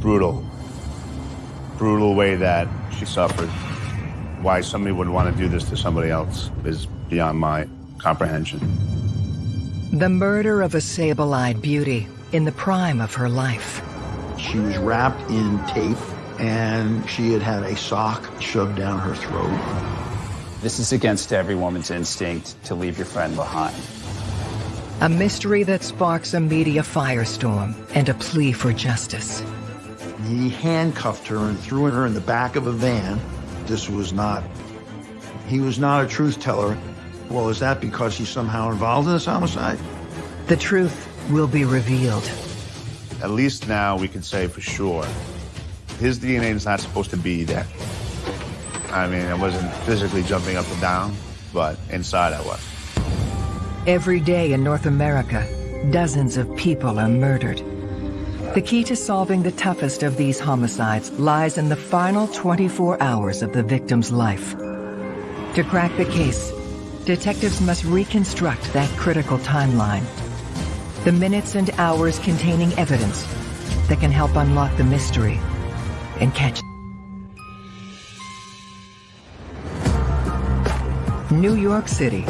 brutal, brutal way that she suffered. Why somebody would want to do this to somebody else is beyond my comprehension. The murder of a sable-eyed beauty in the prime of her life. She was wrapped in tape and she had had a sock shoved down her throat. This is against every woman's instinct to leave your friend behind. A mystery that sparks a media firestorm and a plea for justice. He handcuffed her and threw her in the back of a van. This was not, he was not a truth teller. Well, is that because he's somehow involved in this homicide? The truth will be revealed. At least now we can say for sure his DNA is not supposed to be there. I mean, I wasn't physically jumping up and down, but inside I was. Every day in North America, dozens of people are murdered. The key to solving the toughest of these homicides lies in the final 24 hours of the victim's life. To crack the case, detectives must reconstruct that critical timeline. The minutes and hours containing evidence that can help unlock the mystery and catch New York City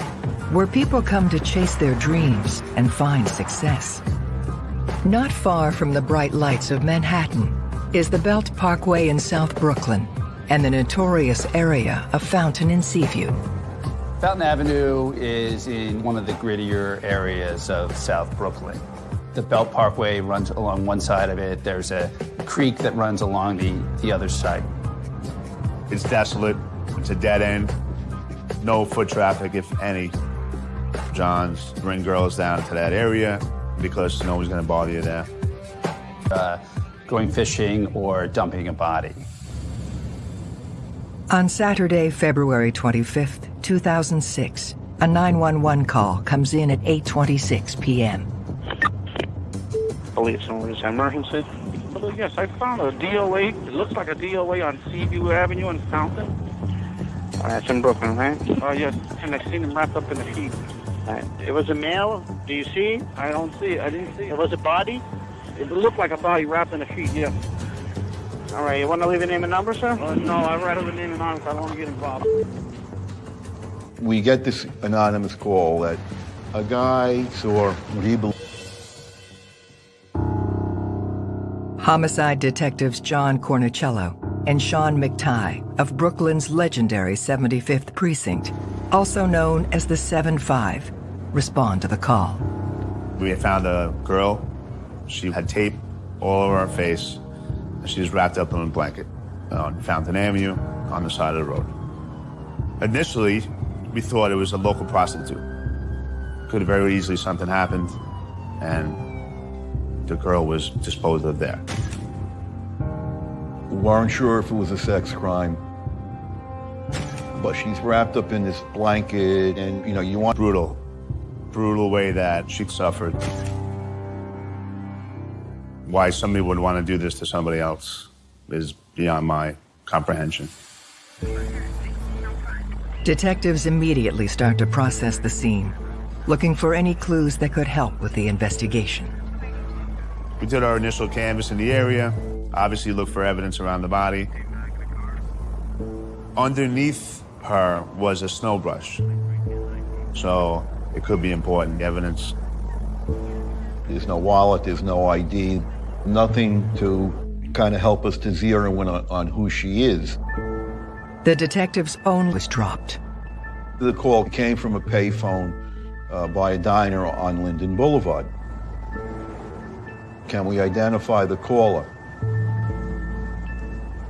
where people come to chase their dreams and find success. Not far from the bright lights of Manhattan is the Belt Parkway in South Brooklyn and the notorious area of Fountain and Seaview. Fountain Avenue is in one of the grittier areas of South Brooklyn. The Belt Parkway runs along one side of it. There's a creek that runs along the, the other side. It's desolate. It's a dead end. No foot traffic, if any. Johns bring girls down to that area because no one's going to bother you there. Uh, going fishing or dumping a body. On Saturday, February 25th, 2006, a 911 call comes in at 8.26 p.m. Police, is emergency? Yes, I found a DOA. It looks like a DOA on Seaview Avenue in Fountain. Uh, that's in Brooklyn, right? Oh, uh, yes, and I seen him wrapped up in a sheet. It was a male. Do you see? I don't see it. I didn't see it. Was a body? It looked like a body wrapped in a sheet, yeah. All right, you want to leave a name and number, sir? Uh, no, I'd rather the name and number. I don't want to get involved. We get this anonymous call that a guy saw what he believed. Homicide detectives John Cornicello and Sean McTighe of Brooklyn's legendary 75th Precinct, also known as the 7-5, respond to the call. We had found a girl. She had tape all over her face. And she was wrapped up in a blanket uh, on Fountain Avenue on the side of the road. Initially, we thought it was a local prostitute. Could have very easily something happened and the girl was disposed of there. We weren't sure if it was a sex crime, but she's wrapped up in this blanket and, you know, you want... Brutal brutal way that she suffered. Why somebody would want to do this to somebody else is beyond my comprehension. Detectives immediately start to process the scene, looking for any clues that could help with the investigation. We did our initial canvass in the area, obviously looked for evidence around the body. Underneath her was a snow brush. So it could be important evidence. There's no wallet, there's no ID, nothing to kind of help us to zero in on, on who she is. The detective's phone was dropped. The call came from a payphone uh, by a diner on Linden Boulevard. Can we identify the caller?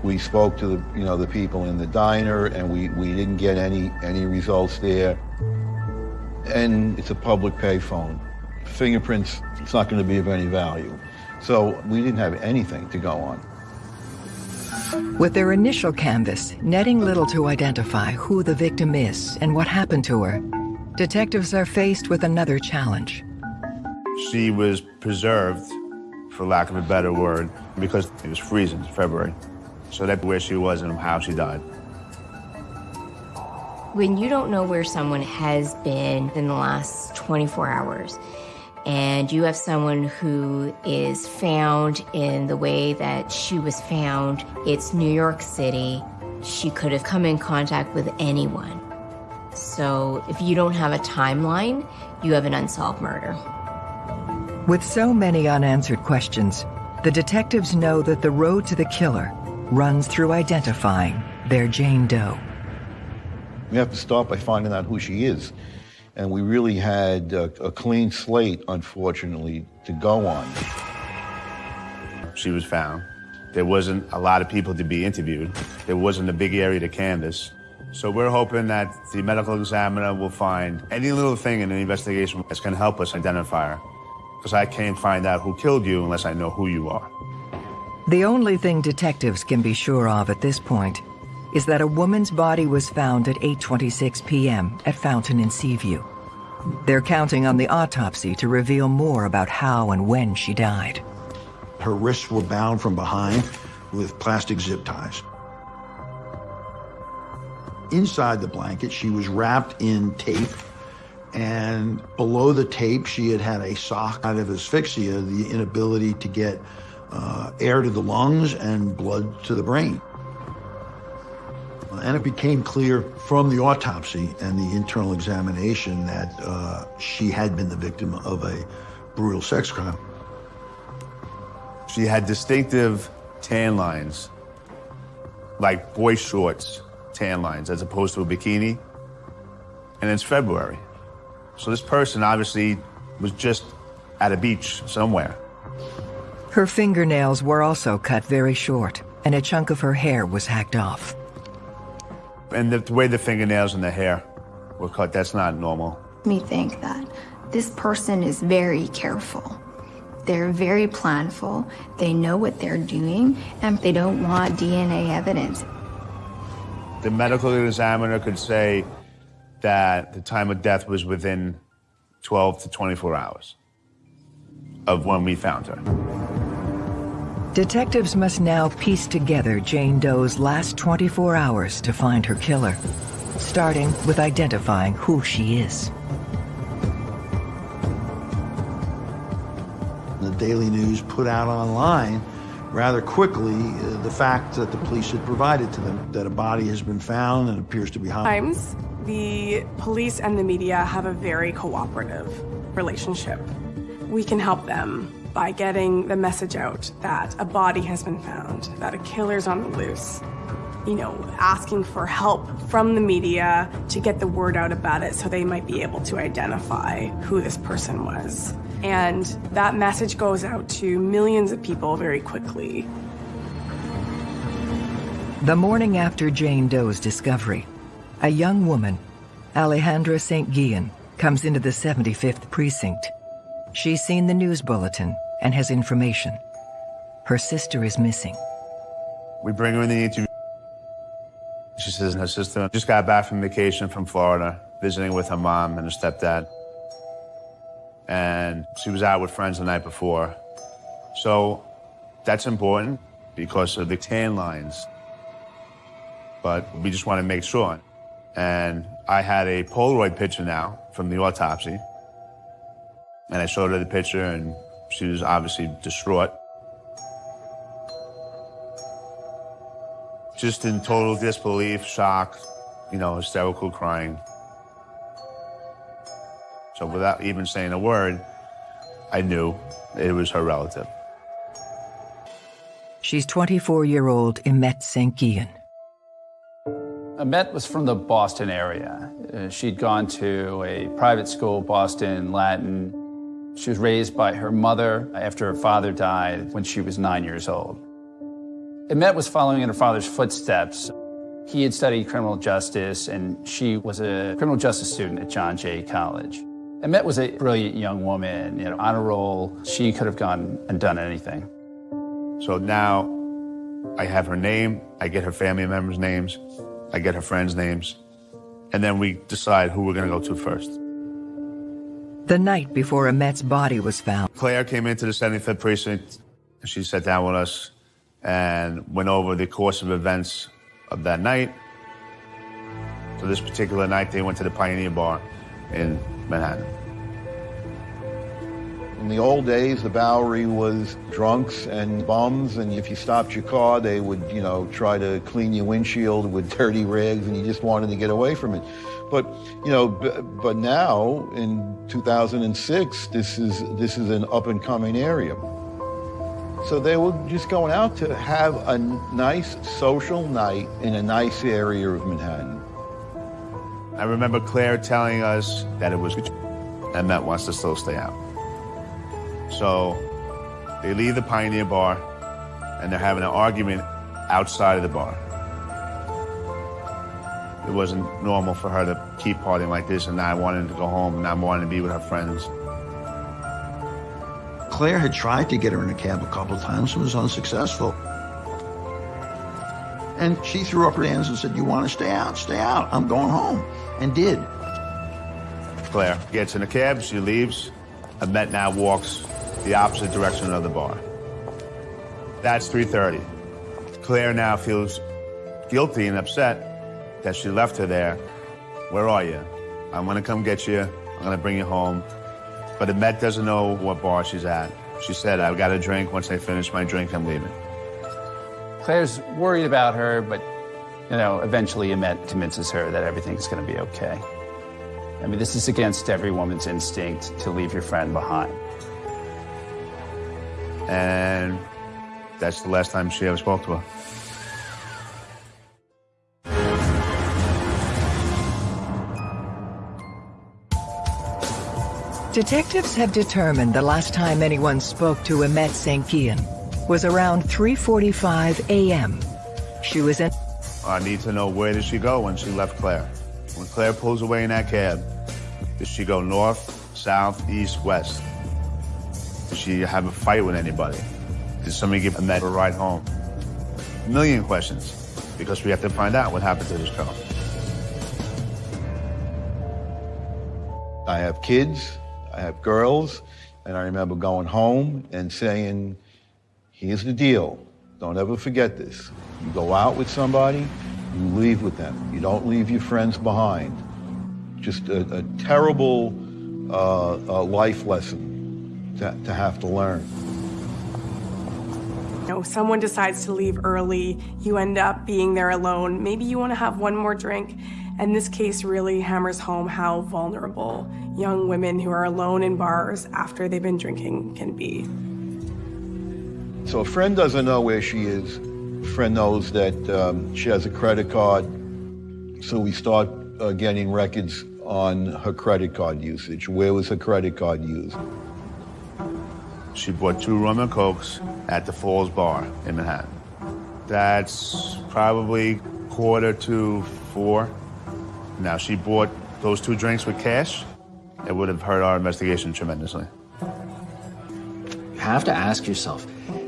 We spoke to the, you know, the people in the diner, and we, we didn't get any any results there and it's a public payphone. Fingerprints, it's not going to be of any value. So we didn't have anything to go on. With their initial canvas, netting little to identify who the victim is and what happened to her, detectives are faced with another challenge. She was preserved, for lack of a better word, because it was freezing in February. So that's where she was and how she died. When you don't know where someone has been in the last 24 hours and you have someone who is found in the way that she was found, it's New York City. She could have come in contact with anyone. So if you don't have a timeline, you have an unsolved murder. With so many unanswered questions, the detectives know that the road to the killer runs through identifying their Jane Doe. We have to start by finding out who she is. And we really had a, a clean slate, unfortunately, to go on. She was found. There wasn't a lot of people to be interviewed. There wasn't a big area to canvass. So we're hoping that the medical examiner will find any little thing in the investigation that's going to help us identify her. Because I can't find out who killed you unless I know who you are. The only thing detectives can be sure of at this point is that a woman's body was found at 8.26 p.m. at Fountain in Seaview. They're counting on the autopsy to reveal more about how and when she died. Her wrists were bound from behind with plastic zip ties. Inside the blanket, she was wrapped in tape, and below the tape, she had had a sock out of asphyxia, the inability to get uh, air to the lungs and blood to the brain. And it became clear from the autopsy and the internal examination that uh, she had been the victim of a brutal sex crime. She had distinctive tan lines, like boy shorts tan lines, as opposed to a bikini. And it's February. So this person obviously was just at a beach somewhere. Her fingernails were also cut very short, and a chunk of her hair was hacked off. And the, the way the fingernails and the hair were cut, that's not normal. Me think that this person is very careful. They're very planful. They know what they're doing, and they don't want DNA evidence. The medical examiner could say that the time of death was within 12 to 24 hours of when we found her. Detectives must now piece together Jane Doe's last 24 hours to find her killer, starting with identifying who she is. The Daily News put out online rather quickly uh, the fact that the police had provided to them that a body has been found and appears to be hot. Times, the police and the media have a very cooperative relationship. We can help them by getting the message out that a body has been found, that a killer's on the loose. You know, asking for help from the media to get the word out about it so they might be able to identify who this person was. And that message goes out to millions of people very quickly. The morning after Jane Doe's discovery, a young woman, Alejandra St. Guillen, comes into the 75th precinct. She's seen the news bulletin and has information. Her sister is missing. We bring her in the interview. She says her sister just got back from vacation from Florida, visiting with her mom and her stepdad. And she was out with friends the night before. So that's important because of the tan lines. But we just want to make sure. And I had a Polaroid picture now from the autopsy. And I showed her the picture, and she was obviously distraught. Just in total disbelief, shock, you know, hysterical crying. So without even saying a word, I knew it was her relative. She's 24-year-old Imette St. Guillen. Imette was from the Boston area. Uh, she'd gone to a private school, Boston Latin. She was raised by her mother after her father died when she was nine years old. Imette was following in her father's footsteps. He had studied criminal justice, and she was a criminal justice student at John Jay College. Imette was a brilliant young woman, you know, on a roll. She could have gone and done anything. So now I have her name, I get her family members' names, I get her friends' names, and then we decide who we're going to go to first. The night before Imette's body was found, Claire came into the 75th precinct. and She sat down with us and went over the course of events of that night. So this particular night, they went to the Pioneer Bar in Manhattan. In the old days, the Bowery was drunks and bums, and if you stopped your car, they would, you know, try to clean your windshield with dirty rags, and you just wanted to get away from it. But, you know, but now in 2006, this is this is an up and coming area. So they were just going out to have a nice social night in a nice area of Manhattan. I remember Claire telling us that it was and that wants to still stay out. So they leave the Pioneer Bar and they're having an argument outside of the bar. It wasn't normal for her to keep partying like this and I wanted to go home and not wanting to be with her friends. Claire had tried to get her in a cab a couple times and was unsuccessful. And she threw up her hands and said, you want to stay out? Stay out. I'm going home. And did. Claire gets in a cab, she leaves. Imette now walks the opposite direction of the bar. That's 3.30. Claire now feels guilty and upset that she left her there. Where are you? I'm gonna come get you. I'm gonna bring you home. But Imette doesn't know what bar she's at. She said, I've got a drink. Once I finish my drink, I'm leaving. Claire's worried about her, but, you know, eventually Imette convinces her that everything's gonna be okay. I mean, this is against every woman's instinct to leave your friend behind. And that's the last time she ever spoke to her. Detectives have determined the last time anyone spoke to Imette St. Guillen was around 3.45 a.m. She was in... I need to know where did she go when she left Claire? When Claire pulls away in that cab, did she go north, south, east, west? Did she have a fight with anybody? Did somebody give Imette a ride home? A million questions, because we have to find out what happened to this girl. I have kids, I have girls, and I remember going home and saying, here's the deal. Don't ever forget this. You go out with somebody, you leave with them. You don't leave your friends behind. Just a, a terrible uh, uh, life lesson to, to have to learn. You know, someone decides to leave early, you end up being there alone. Maybe you want to have one more drink. And this case really hammers home how vulnerable young women who are alone in bars after they've been drinking can be. So a friend doesn't know where she is. A friend knows that um, she has a credit card. So we start uh, getting records on her credit card usage. Where was her credit card used? She bought two rum and cokes at the Falls Bar in Manhattan. That's probably quarter to four. Now, she bought those two drinks with cash. It would have hurt our investigation tremendously. You have to ask yourself,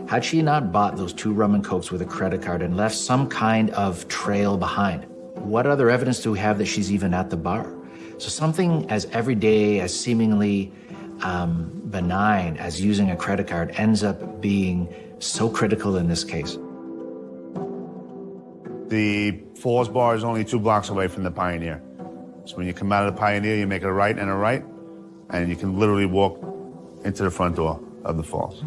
had she not bought those two rum and cokes with a credit card and left some kind of trail behind, what other evidence do we have that she's even at the bar? So something as everyday, as seemingly um, benign as using a credit card ends up being so critical in this case. The Falls Bar is only two blocks away from the Pioneer. So when you come out of the Pioneer, you make a right and a right, and you can literally walk into the front door of the Falls.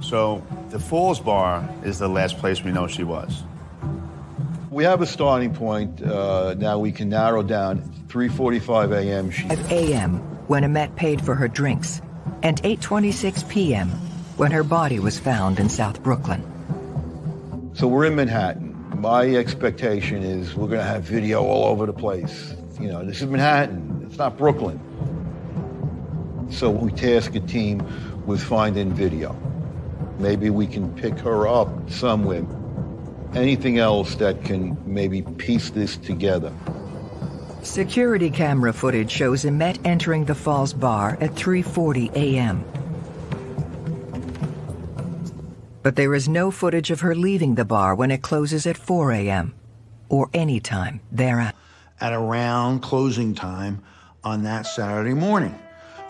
So the Falls Bar is the last place we know she was. We have a starting point. Uh, now we can narrow down 3.45 a.m. She 5 a.m. when Imette paid for her drinks, and 8.26 p.m. when her body was found in South Brooklyn. So we're in Manhattan. My expectation is we're going to have video all over the place. You know, this is Manhattan. It's not Brooklyn. So we task a team with finding video. Maybe we can pick her up somewhere. Anything else that can maybe piece this together. Security camera footage shows Imette entering the Falls Bar at 3.40 a.m. But there is no footage of her leaving the bar when it closes at 4 a.m. or any time thereafter. At around closing time on that Saturday morning.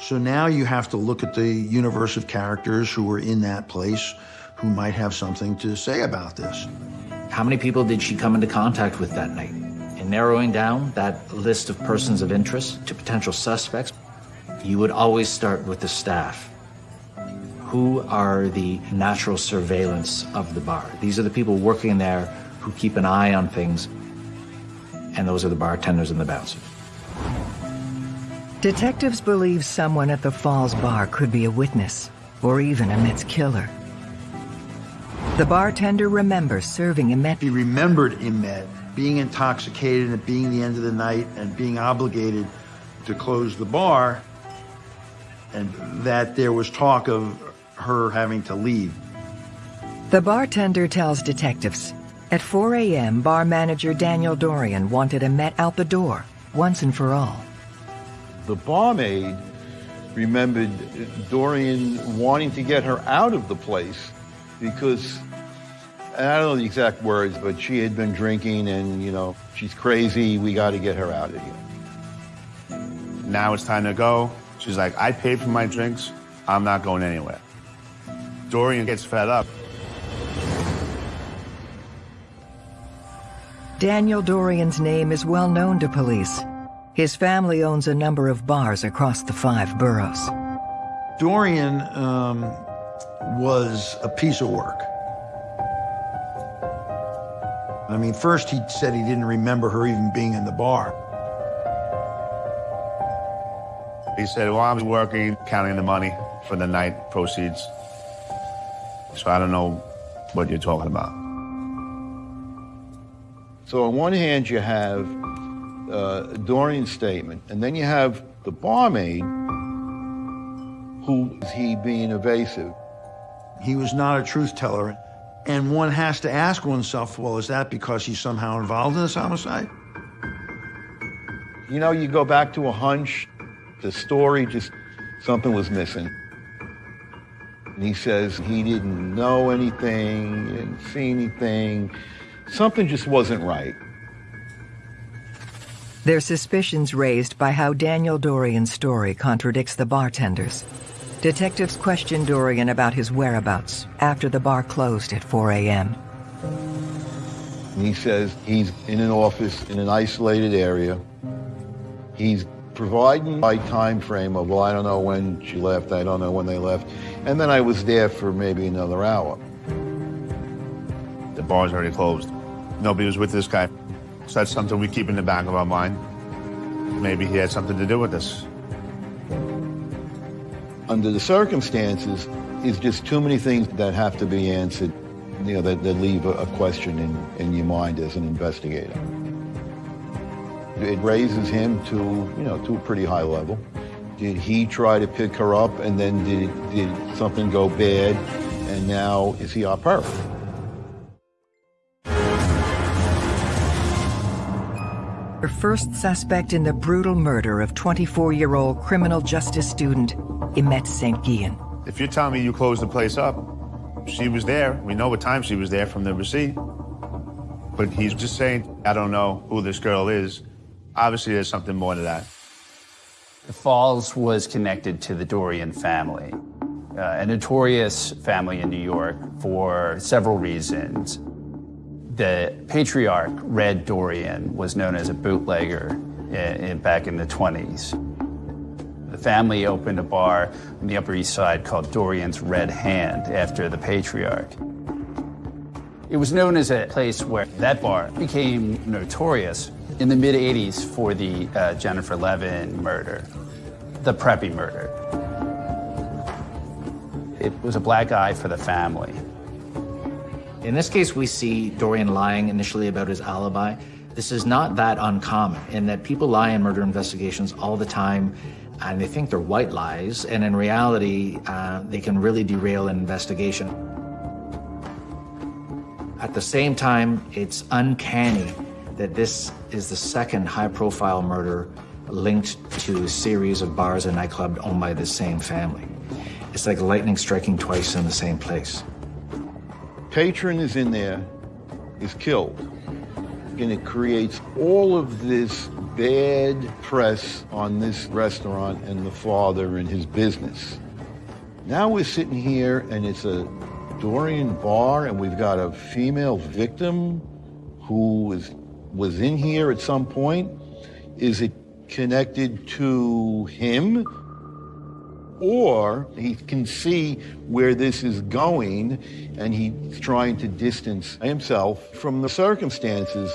So now you have to look at the universe of characters who were in that place who might have something to say about this. How many people did she come into contact with that night? In narrowing down that list of persons of interest to potential suspects, you would always start with the staff. Who are the natural surveillance of the bar? These are the people working there who keep an eye on things, and those are the bartenders and the bouncers. Detectives believe someone at the Falls bar could be a witness, or even a Imette's killer. The bartender remembers serving Imette. He remembered Imette being intoxicated and being the end of the night and being obligated to close the bar, and that there was talk of her having to leave. The bartender tells detectives at 4 a.m., bar manager Daniel Dorrian wanted Imette out the door, once and for all. The barmaid remembered Dorrian wanting to get her out of the place because I don't know the exact words, but she had been drinking and, you know, she's crazy. We got to get her out of here. Now it's time to go. She's like, I paid for my drinks. I'm not going anywhere. Dorrian gets fed up. Daniel Dorrian's name is well known to police. His family owns a number of bars across the five boroughs. Dorrian um, was a piece of work. I mean, first he said he didn't remember her even being in the bar. He said, well, I was working, counting the money for the night proceeds. So I don't know what you're talking about. So on one hand, you have uh, Dorrian's statement, and then you have the barmaid, who is he being evasive? He was not a truth teller. And one has to ask oneself, well, is that because he's somehow involved in this homicide? You know, you go back to a hunch, the story just, something was missing. And he says he didn't know anything, didn't see anything. Something just wasn't right. Their suspicions raised by how Daniel Dorrian's story contradicts the bartender's. Detectives question Dorrian about his whereabouts after the bar closed at 4 a.m. He says he's in an office in an isolated area. He's providing my time frame of, well, I don't know when she left, I don't know when they left. And then I was there for maybe another hour. The bar's already closed. Nobody was with this guy. So that's something we keep in the back of our mind. Maybe he had something to do with this under the circumstances, is just too many things that have to be answered, you know, that, that leave a, a question in, in your mind as an investigator. It raises him to, you know, to a pretty high level. Did he try to pick her up and then did, did something go bad and now is he up her? Her first suspect in the brutal murder of 24-year-old criminal justice student Imette St. Guillen. If you're telling me you closed the place up, she was there. We know what time she was there from the receipt. But he's just saying, I don't know who this girl is. Obviously, there's something more to that. The Falls was connected to the Dorrian family, uh, a notorious family in New York for several reasons. The patriarch, Red Dorrian, was known as a bootlegger in, in, back in the 20s. The family opened a bar on the Upper East Side called Dorrian's Red Hand after the patriarch. It was known as a place where that bar became notorious in the mid 80s for the uh, Jennifer Levin murder, the Preppy murder. It was a black eye for the family. In this case, we see Dorrian lying initially about his alibi. This is not that uncommon in that people lie in murder investigations all the time and they think they're white lies, and in reality, uh, they can really derail an investigation. At the same time, it's uncanny that this is the second high-profile murder linked to a series of bars and nightclubs owned by the same family. It's like lightning striking twice in the same place patron is in there, is killed. And it creates all of this bad press on this restaurant and the father and his business. Now we're sitting here and it's a Dorrian bar and we've got a female victim who was, was in here at some point. Is it connected to him or he can see where this is going and he's trying to distance himself from the circumstances.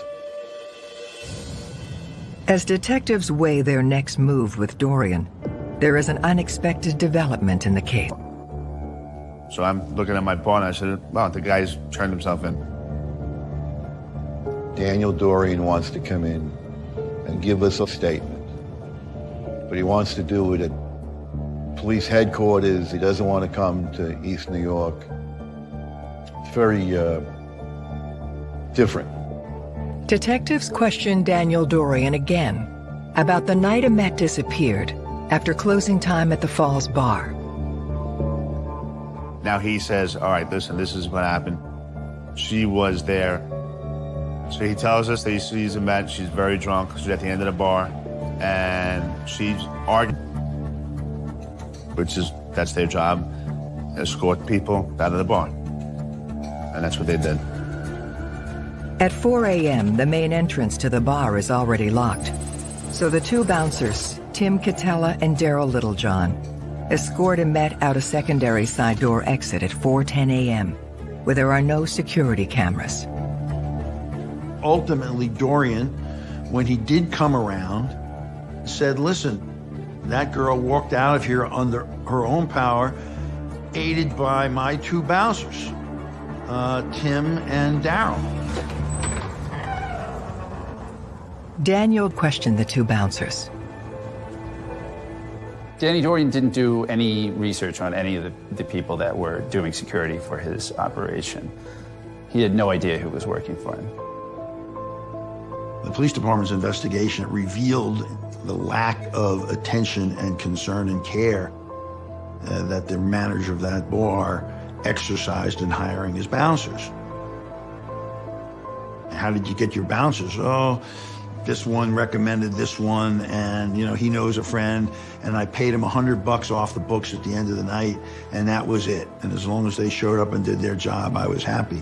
As detectives weigh their next move with Dorrian, there is an unexpected development in the case. So I'm looking at my phone. I said, "Wow, the guy's turned himself in." Daniel Dorrian wants to come in and give us a statement, but he wants to do it at police headquarters. He doesn't want to come to East New York. It's very uh, different. Detectives question Daniel Dorrian again about the night Imette disappeared after closing time at the Falls Bar. Now he says, all right, listen, this is what happened. She was there. So he tells us that he sees Imette. She's very drunk. She's at the end of the bar. And she's arguing, which is, that's their job, escort people out of the bar. And that's what they did. At 4 a.m., the main entrance to the bar is already locked. So the two bouncers, Tim Catella and Darryl Littlejohn, escort Imette out a secondary side door exit at 4.10 a.m., where there are no security cameras. Ultimately, Dorrian, when he did come around, said, listen, that girl walked out of here under her own power, aided by my two bouncers, uh, Tim and Darryl. Daniel questioned the two bouncers. Danny Dorrian didn't do any research on any of the, the people that were doing security for his operation. He had no idea who was working for him. The police department's investigation revealed the lack of attention and concern and care uh, that the manager of that bar exercised in hiring his bouncers. How did you get your bouncers? Oh, this one recommended this one and you know he knows a friend and i paid him a hundred bucks off the books at the end of the night and that was it and as long as they showed up and did their job i was happy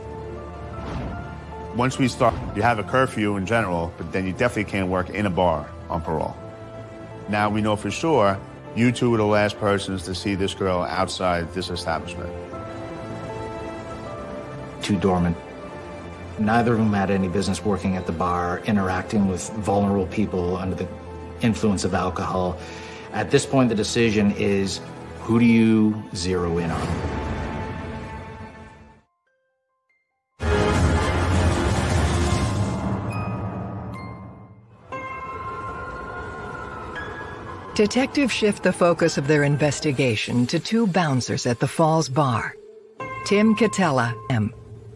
Once we start, you have a curfew in general, but then you definitely can't work in a bar on parole. Now we know for sure you two were the last persons to see this girl outside this establishment. Two doormen. Neither of them had any business working at the bar, interacting with vulnerable people under the influence of alcohol. At this point, the decision is who do you zero in on? Detectives shift the focus of their investigation to two bouncers at the Falls Bar. Tim Catella, M.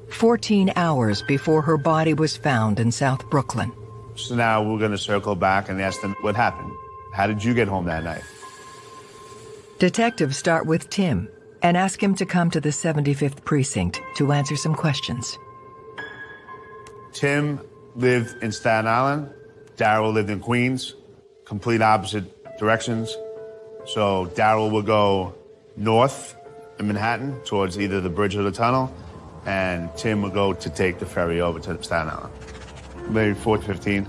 14 hours before her body was found in South Brooklyn. So now we're going to circle back and ask them what happened. How did you get home that night? Detectives start with Tim and ask him to come to the 75th precinct to answer some questions. Tim lived in Staten Island. Darryl lived in Queens, complete opposite directions. So Darryl would go north in Manhattan towards either the bridge or the tunnel, and Tim would go to take the ferry over to Staten Island. Maybe 415.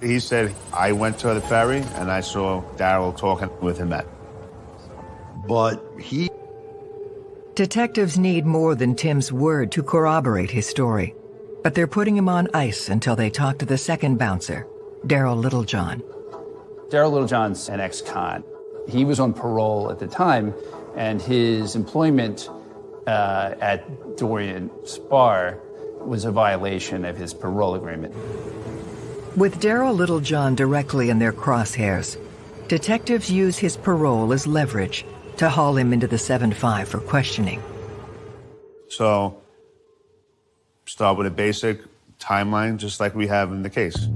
He said, I went to the ferry and I saw Darryl talking with him at. But he Detectives need more than Tim's word to corroborate his story, but they're putting him on ice until they talk to the second bouncer, Darryl Littlejohn. Darryl Littlejohn's an ex-con. He was on parole at the time, and his employment uh, at Dorrian's bar was a violation of his parole agreement. With Darryl Littlejohn directly in their crosshairs, detectives use his parole as leverage to haul him into the 7-5 for questioning. So start with a basic timeline, just like we have in the case.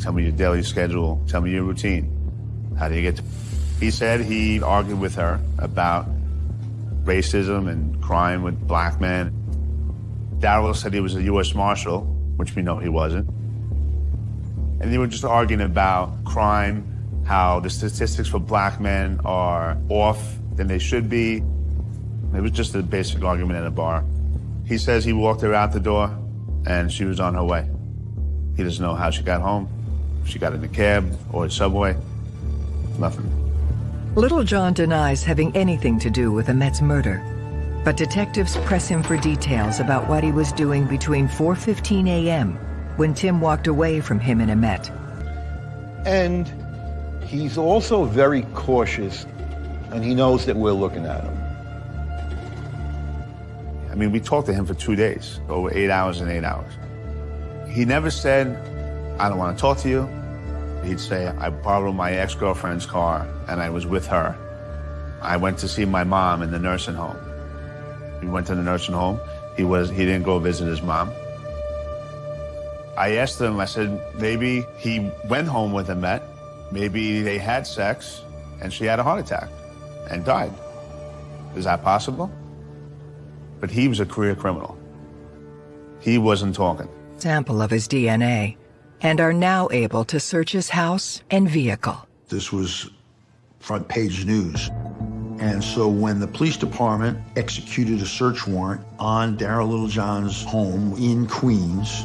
Tell me your daily schedule. Tell me your routine. How do you get to... He said he argued with her about racism and crime with black men. Darryl said he was a U.S. Marshal, which we know he wasn't. And they were just arguing about crime, how the statistics for black men are off than they should be. It was just a basic argument at a bar. He says he walked her out the door and she was on her way. He doesn't know how she got home. If she got in a cab or a subway. Nothing. Littlejohn denies having anything to do with Imette's murder, but detectives press him for details about what he was doing between 4.15 a.m. when Tim walked away from him and Imette. And he's also very cautious, and he knows that we're looking at him. I mean, we talked to him for two days, over eight hours and eight hours. He never said, I don't want to talk to you. He'd say, I borrowed my ex-girlfriend's car and I was with her. I went to see my mom in the nursing home. We went to the nursing home. He was he didn't go visit his mom. I asked him, I said, maybe he went home with Imette, maybe they had sex and she had a heart attack and died. Is that possible? But he was a career criminal. He wasn't talking. Sample of his DNA and are now able to search his house and vehicle. This was front page news. And so when the police department executed a search warrant on Darryl Littlejohn's home in Queens,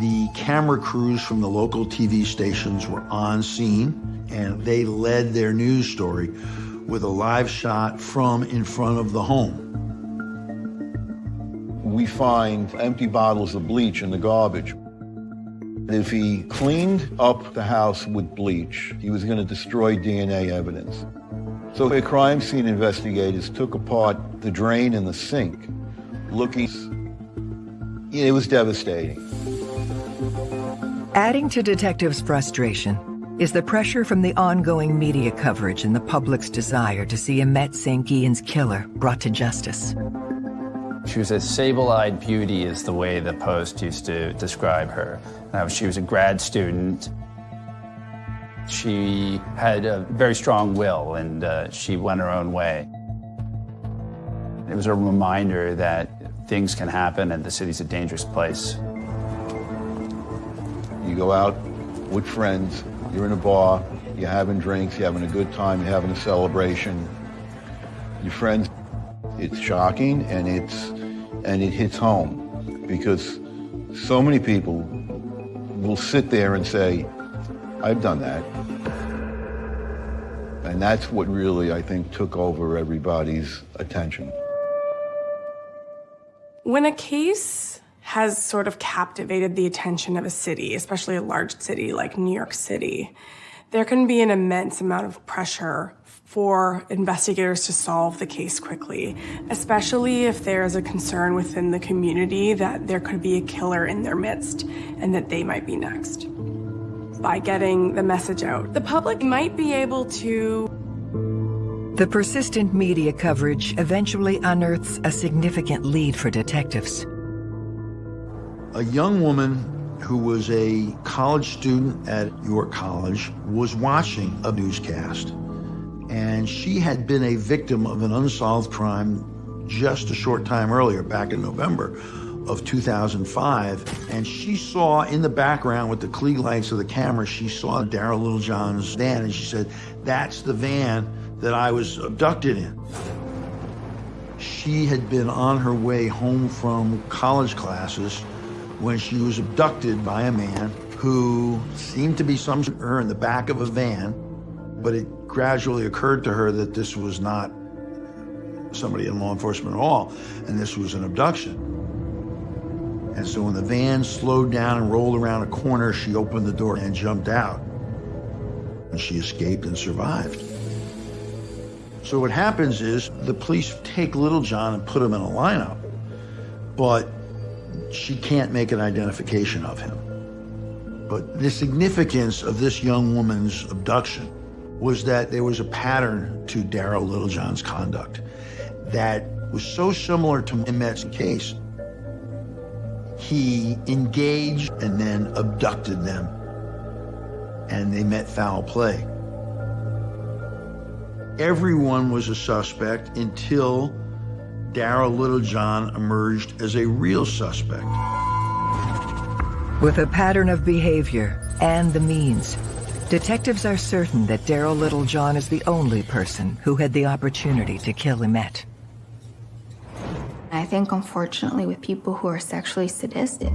the camera crews from the local TV stations were on scene and they led their news story with a live shot from in front of the home. We find empty bottles of bleach in the garbage. If he cleaned up the house with bleach, he was going to destroy DNA evidence. So the crime scene investigators took apart the drain and the sink, looking. It was devastating. Adding to detectives' frustration is the pressure from the ongoing media coverage and the public's desire to see Imette St. Guillen's killer brought to justice. She was a sable-eyed beauty is the way the Post used to describe her. Now, she was a grad student. She had a very strong will and uh, she went her own way. It was a reminder that things can happen and the city's a dangerous place. You go out with friends, you're in a bar, you're having drinks, you're having a good time, you're having a celebration. Your friends, it's shocking and it's and it hits home because so many people will sit there and say, I've done that. And that's what really, I think, took over everybody's attention. When a case has sort of captivated the attention of a city, especially a large city like New York City, there can be an immense amount of pressure for investigators to solve the case quickly, especially if there is a concern within the community that there could be a killer in their midst and that they might be next. By getting the message out, the public might be able to the persistent media coverage eventually unearths a significant lead for detectives. A young woman who was a college student at York College was watching a newscast and she had been a victim of an unsolved crime just a short time earlier, back in November of 2005. And she saw in the background with the Klieg lights of the camera, she saw Darryl Littlejohn's van, and she said, that's the van that I was abducted in. She had been on her way home from college classes when she was abducted by a man who seemed to be some her in the back of a van, but it gradually occurred to her that this was not somebody in law enforcement at all, and this was an abduction. And so when the van slowed down and rolled around a corner, she opened the door and jumped out. And she escaped and survived. So what happens is the police take Littlejohn and put him in a lineup, but she can't make an identification of him. But the significance of this young woman's abduction was that there was a pattern to Darryl Littlejohn's conduct that was so similar to Imette's case. He engaged and then abducted them, and they met foul play. Everyone was a suspect until Darryl Littlejohn emerged as a real suspect. With a pattern of behavior and the means, Detectives are certain that Darryl Littlejohn is the only person who had the opportunity to kill Imette. I think, unfortunately, with people who are sexually sadistic,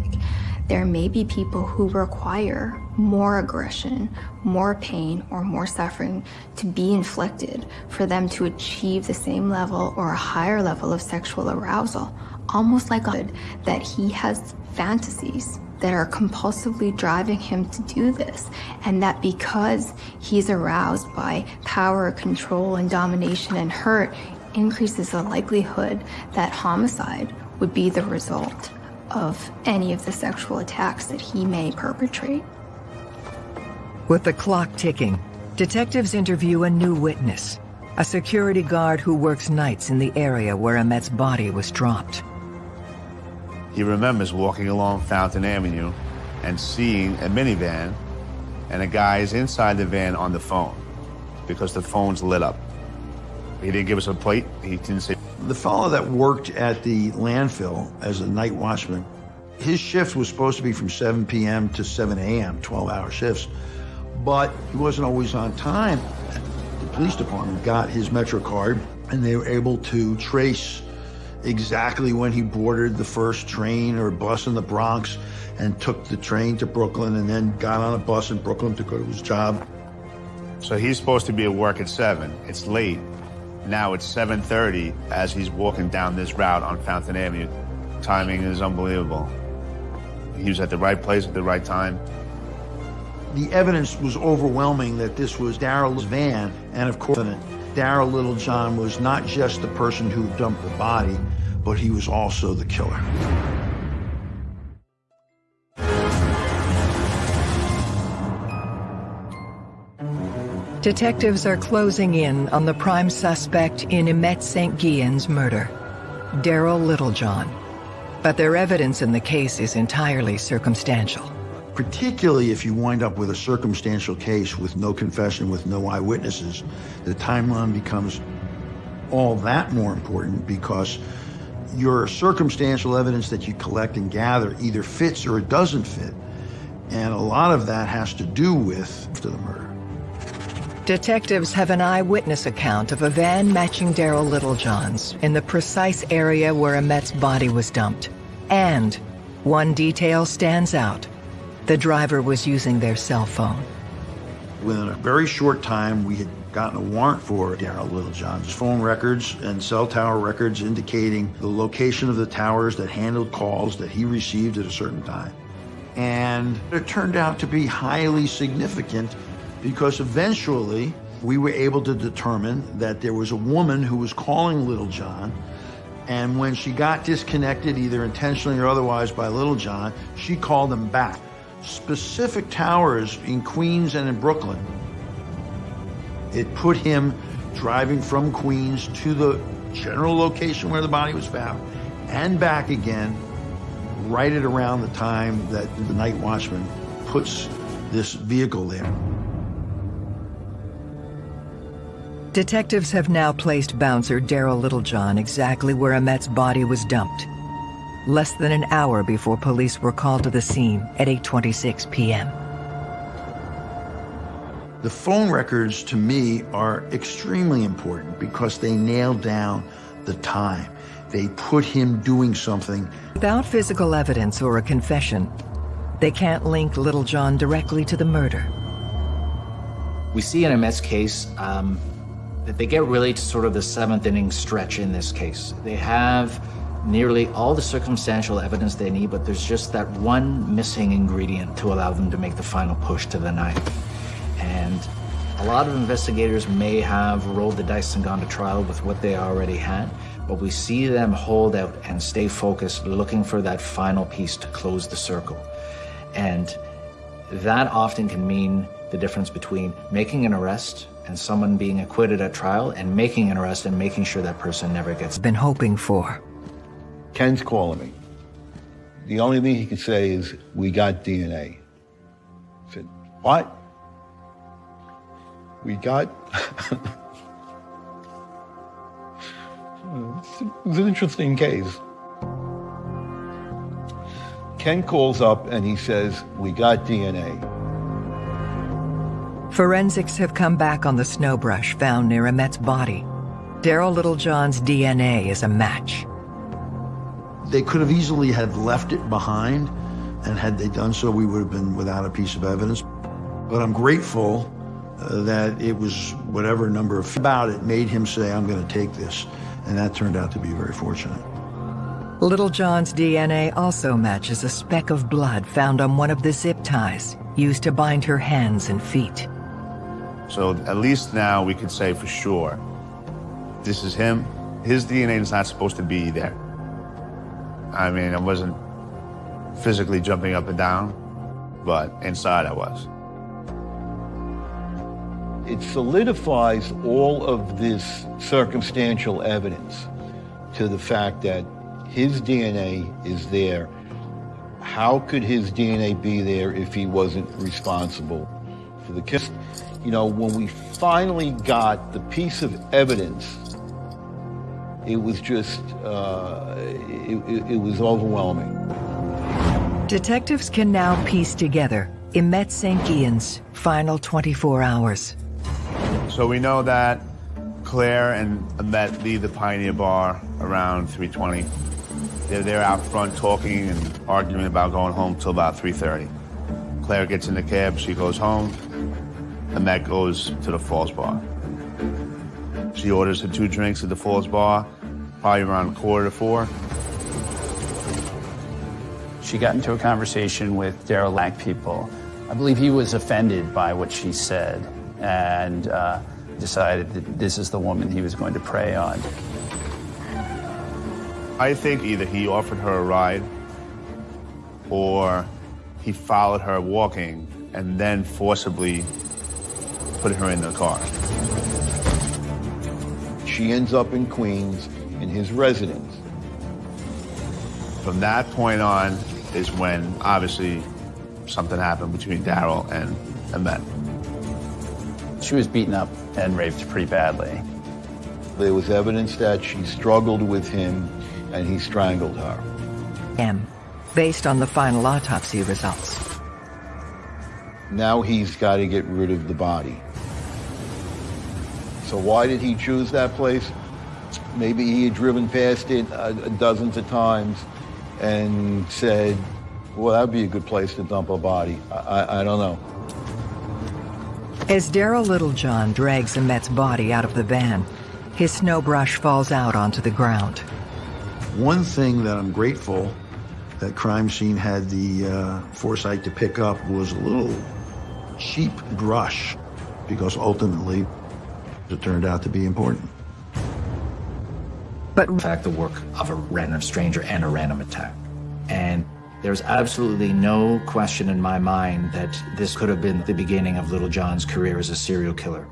there may be people who require more aggression, more pain, or more suffering to be inflicted for them to achieve the same level or a higher level of sexual arousal. Almost like a that he has fantasies that are compulsively driving him to do this, and that because he's aroused by power, control, and domination and hurt, increases the likelihood that homicide would be the result of any of the sexual attacks that he may perpetrate. With the clock ticking, detectives interview a new witness, a security guard who works nights in the area where Imette's body was dropped. He remembers walking along Fountain Avenue and seeing a minivan and a guy is inside the van on the phone because the phone's lit up. He didn't give us a plate. He didn't say. The fellow that worked at the landfill as a night watchman, his shift was supposed to be from 7 p.m. to 7 a.m., 12 hour shifts, but he wasn't always on time. The police department got his Metro card and they were able to trace exactly when he boarded the first train or bus in the Bronx and took the train to Brooklyn and then got on a bus in Brooklyn to go to his job. So he's supposed to be at work at 7. It's late. Now it's 7.30 as he's walking down this route on Fountain Avenue. Timing is unbelievable. He was at the right place at the right time. The evidence was overwhelming that this was Darryl's van, and of course, Darryl Littlejohn was not just the person who dumped the body, but he was also the killer. Detectives are closing in on the prime suspect in Imette St. Guillen's murder, Darryl Littlejohn. But their evidence in the case is entirely circumstantial. Particularly if you wind up with a circumstantial case with no confession, with no eyewitnesses, the timeline becomes all that more important because your circumstantial evidence that you collect and gather either fits or it doesn't fit. And a lot of that has to do with the murder. Detectives have an eyewitness account of a van matching Darryl Littlejohn's in the precise area where Imette's body was dumped. And one detail stands out. The driver was using their cell phone. Within a very short time, we had gotten a warrant for Darryl Littlejohn's phone records and cell tower records indicating the location of the towers that handled calls that he received at a certain time. And it turned out to be highly significant because eventually we were able to determine that there was a woman who was calling Littlejohn and when she got disconnected, either intentionally or otherwise by Littlejohn, she called him back. Specific towers in Queens and in Brooklyn. It put him driving from Queens to the general location where the body was found and back again right at around the time that the night watchman puts this vehicle there. Detectives have now placed bouncer Darryl Littlejohn exactly where Imette's body was dumped. Less than an hour before police were called to the scene at 8.26 p.m. The phone records to me are extremely important because they nail down the time. They put him doing something. Without physical evidence or a confession, they can't link Littlejohn directly to the murder. We see in Imette's case um, that they get really to sort of the seventh inning stretch in this case. They have nearly all the circumstantial evidence they need, but there's just that one missing ingredient to allow them to make the final push to the knife. And a lot of investigators may have rolled the dice and gone to trial with what they already had, but we see them hold out and stay focused, looking for that final piece to close the circle. And that often can mean the difference between making an arrest and someone being acquitted at trial and making an arrest and making sure that person never gets been hoping for. Ken's calling me. The only thing he can say is, we got DNA. I said, what? We got... it was an interesting case. Ken calls up and he says, we got DNA. Forensics have come back on the snowbrush found near Imette's body. Darryl Littlejohn's DNA is a match. They could have easily have left it behind and had they done so, we would have been without a piece of evidence. But I'm grateful uh, that it was whatever number of about it made him say, I'm going to take this. And that turned out to be very fortunate. Littlejohn's DNA also matches a speck of blood found on one of the zip ties used to bind her hands and feet. So at least now we could say for sure, this is him. His DNA is not supposed to be there. I mean, I wasn't physically jumping up and down, but inside I was. It solidifies all of this circumstantial evidence to the fact that his DNA is there. How could his DNA be there if he wasn't responsible for the kill? You know, when we finally got the piece of evidence, it was just, uh, it, it, it was overwhelming. Detectives can now piece together Imette St. final 24 hours. So we know that Claire and Imette leave the Pioneer Bar around 320. They're there out front talking and arguing about going home till about 3.30. Claire gets in the cab, she goes home. and Imette goes to the Falls Bar. She orders her two drinks at the Falls Bar, probably around quarter to four. She got into a conversation with Darryl Lack people. I believe he was offended by what she said and uh, decided that this is the woman he was going to prey on. I think either he offered her a ride or he followed her walking and then forcibly put her in the car. She ends up in Queens in his residence. From that point on is when obviously something happened between Darryl and Imette. She was beaten up and raped pretty badly. There was evidence that she struggled with him and he strangled her. M, based on the final autopsy results. Now he's got to get rid of the body. So why did he choose that place? Maybe he had driven past it uh, dozens of times and said, well, that'd be a good place to dump a body. I, I, I don't know. As Darryl Littlejohn drags Imette's body out of the van, his snow brush falls out onto the ground. One thing that I'm grateful that crime scene had the uh, foresight to pick up was a little cheap brush because ultimately it turned out to be important. But in fact, the work of a random stranger and a random attack. And there's absolutely no question in my mind that this could have been the beginning of Littlejohn's career as a serial killer.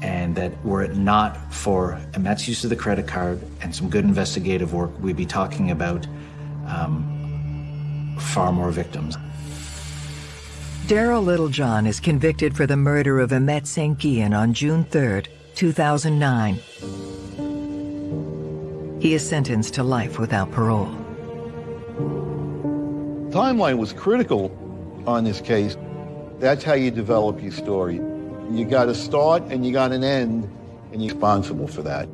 And that were it not for Imette's use of the credit card and some good investigative work, we'd be talking about um, far more victims. Darryl Littlejohn is convicted for the murder of Imette St. Guillen on June 3, 2009. He is sentenced to life without parole. Timeline was critical on this case. That's how you develop your story. You got a start and you got an end, and you're responsible for that.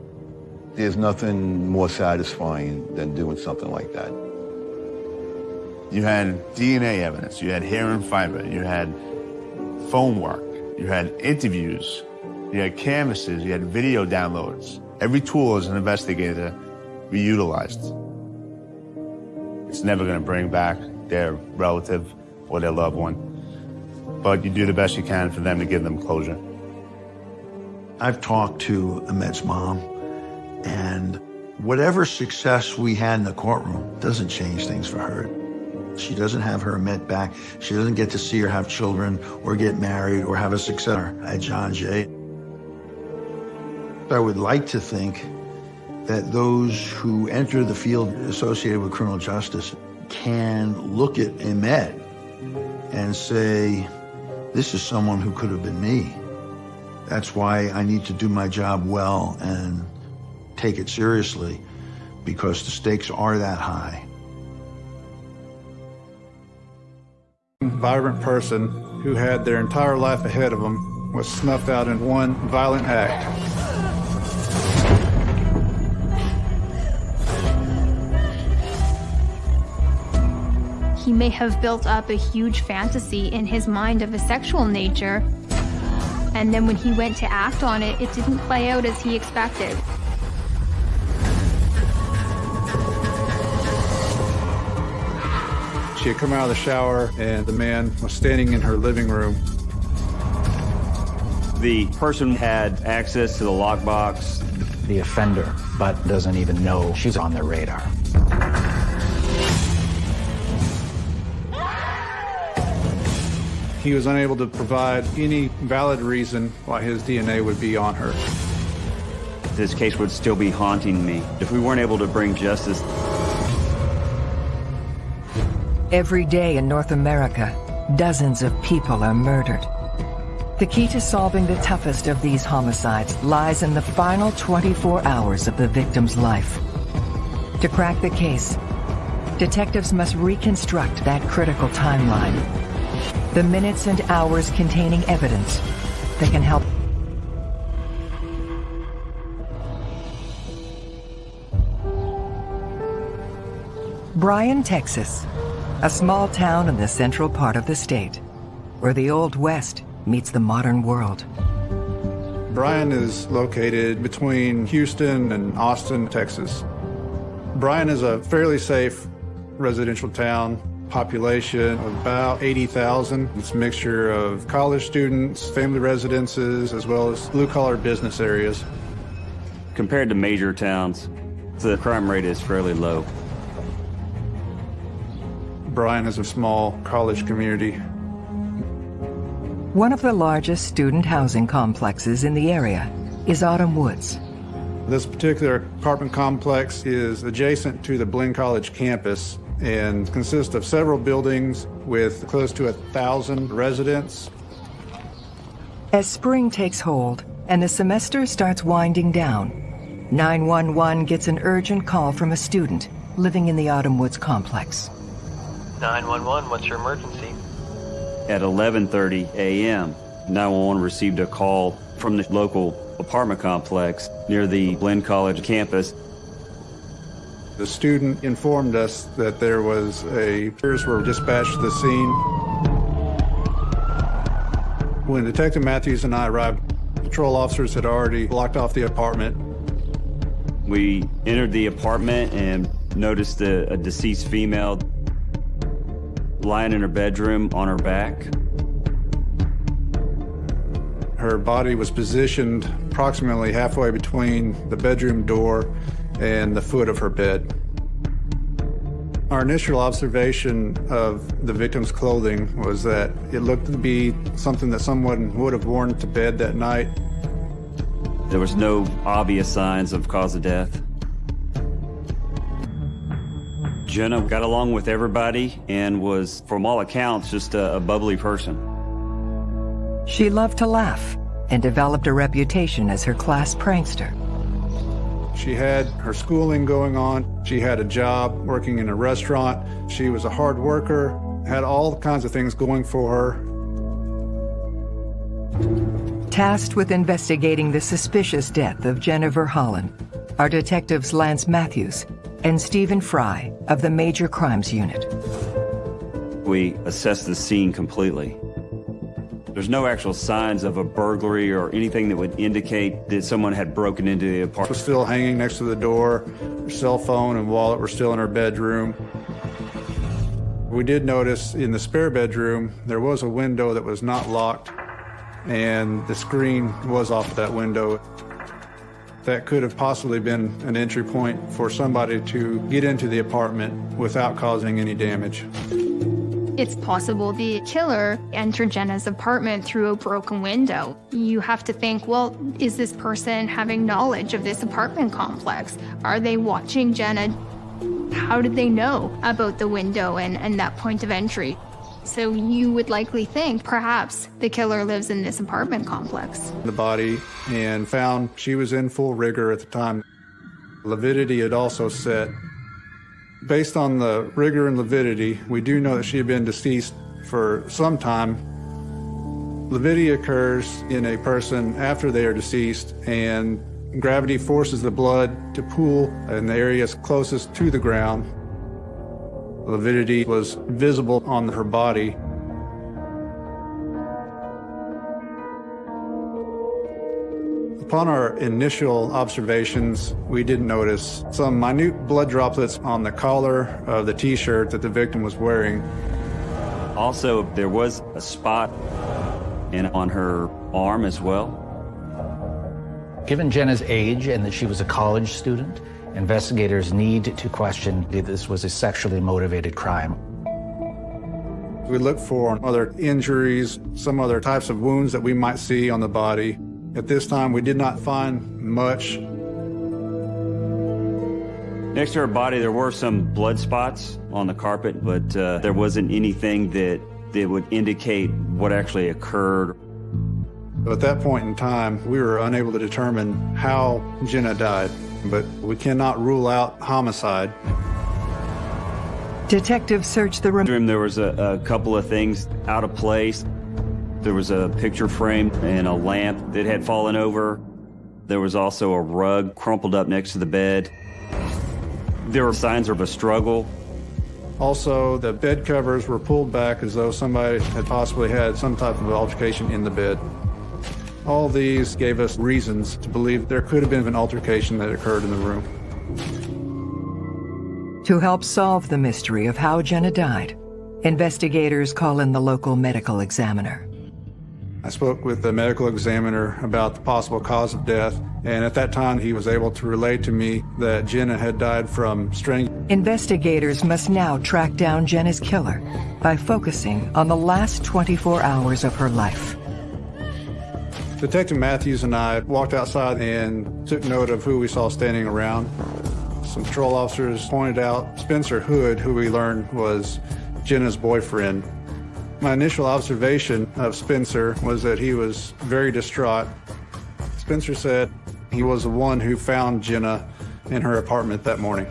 There's nothing more satisfying than doing something like that. You had DNA evidence, you had hair and fiber, you had phone work, you had interviews, you had canvases, you had video downloads. Every tool as an investigator we utilized. It's never going to bring back their relative or their loved one, but you do the best you can for them to give them closure. I've talked to Imette's mom, and whatever success we had in the courtroom doesn't change things for her. She doesn't have her Imette back. She doesn't get to see her have children or get married or have a successor at John Jay. I would like to think that those who enter the field associated with criminal justice can look at Imette and say, this is someone who could have been me. That's why I need to do my job well and take it seriously because the stakes are that high. Vibrant person who had their entire life ahead of them was snuffed out in one violent act. He may have built up a huge fantasy in his mind of a sexual nature, and then when he went to act on it, it didn't play out as he expected. She had come out of the shower, and the man was standing in her living room. The person had access to the lockbox. The offender, but doesn't even know she's on their radar. He was unable to provide any valid reason why his DNA would be on her. This case would still be haunting me if we weren't able to bring justice. Every day in North America, dozens of people are murdered. The key to solving the toughest of these homicides lies in the final 24 hours of the victim's life. To crack the case, detectives must reconstruct that critical timeline. The minutes and hours containing evidence that can help Bryan, Texas, a small town in the central part of the state, where the Old West meets the modern world. Bryan is located between Houston and Austin, Texas. Bryan is a fairly safe residential town, population of about 80,000. It's a mixture of college students, family residences, as well as blue-collar business areas. Compared to major towns, the crime rate is fairly low. Bryan is a small college community. One of the largest student housing complexes in the area is Autumn Woods. This particular apartment complex is adjacent to the Blinn College campus and consists of several buildings with close to a thousand residents. As spring takes hold and the semester starts winding down, 911 gets an urgent call from a student living in the Autumn Woods complex. 911, what's your emergency? At 11:30 a.m., 911 received a call from the local apartment complex near the Blinn College campus. The student informed us that there was a peers were dispatched to the scene. When Detective Matthews and I arrived, patrol officers had already blocked off the apartment. We entered the apartment and noticed a, a deceased female lying in her bedroom on her back. Her body was positioned approximately halfway between the bedroom door and the foot of her bed. Our initial observation of the victim's clothing was that it looked to be something that someone would have worn to bed that night. There was no obvious signs of cause of death. Jenna got along with everybody and was, from all accounts, just a, a bubbly person. She loved to laugh and developed a reputation as her class prankster. She had her schooling going on. She had a job working in a restaurant. She was a hard worker, had all kinds of things going for her. Tasked with investigating the suspicious death of Jennifer Holland are detectives Lance Matthews and Stephen Fry of the Major Crimes Unit. We assessed the scene completely. There's no actual signs of a burglary or anything that would indicate that someone had broken into the apartment. Was still hanging next to the door. Her cell phone and wallet were still in her bedroom. We did notice in the spare bedroom there was a window that was not locked and the screen was off of that window. That could have possibly been an entry point for somebody to get into the apartment without causing any damage. It's possible the killer entered Jenna's apartment through a broken window. You have to think, well, is this person having knowledge of this apartment complex? Are they watching Jenna? How did they know about the window and, and that point of entry? So you would likely think perhaps the killer lives in this apartment complex. The body and found she was in full rigor at the time. Lividity had also set Based on the rigor and lividity, we do know that she had been deceased for some time. Lividity occurs in a person after they are deceased, and gravity forces the blood to pool in the areas closest to the ground. Lividity was visible on her body. Upon our initial observations, we did notice some minute blood droplets on the collar of the t-shirt that the victim was wearing. Also, there was a spot in on her arm as well. Given Jenna's age and that she was a college student, investigators need to question if this was a sexually motivated crime. We look for other injuries, some other types of wounds that we might see on the body. At this time, we did not find much. Next to her body, there were some blood spots on the carpet, but uh, there wasn't anything that, that would indicate what actually occurred. At that point in time, we were unable to determine how Jenna died, but we cannot rule out homicide. Detectives searched the room. There was a, a couple of things out of place. There was a picture frame and a lamp that had fallen over. There was also a rug crumpled up next to the bed. There were signs of a struggle. Also, the bed covers were pulled back as though somebody had possibly had some type of altercation in the bed. All these gave us reasons to believe there could have been an altercation that occurred in the room. To help solve the mystery of how Jenna died, investigators call in the local medical examiner. I spoke with the medical examiner about the possible cause of death, and at that time he was able to relate to me that Jenna had died from strangulation. Investigators must now track down Jenna's killer by focusing on the last 24 hours of her life. Detective Matthews and I walked outside and took note of who we saw standing around. Some patrol officers pointed out Spencer Hood, who we learned was Jenna's boyfriend. My initial observation of Spencer was that he was very distraught. Spencer said he was the one who found Jenna in her apartment that morning.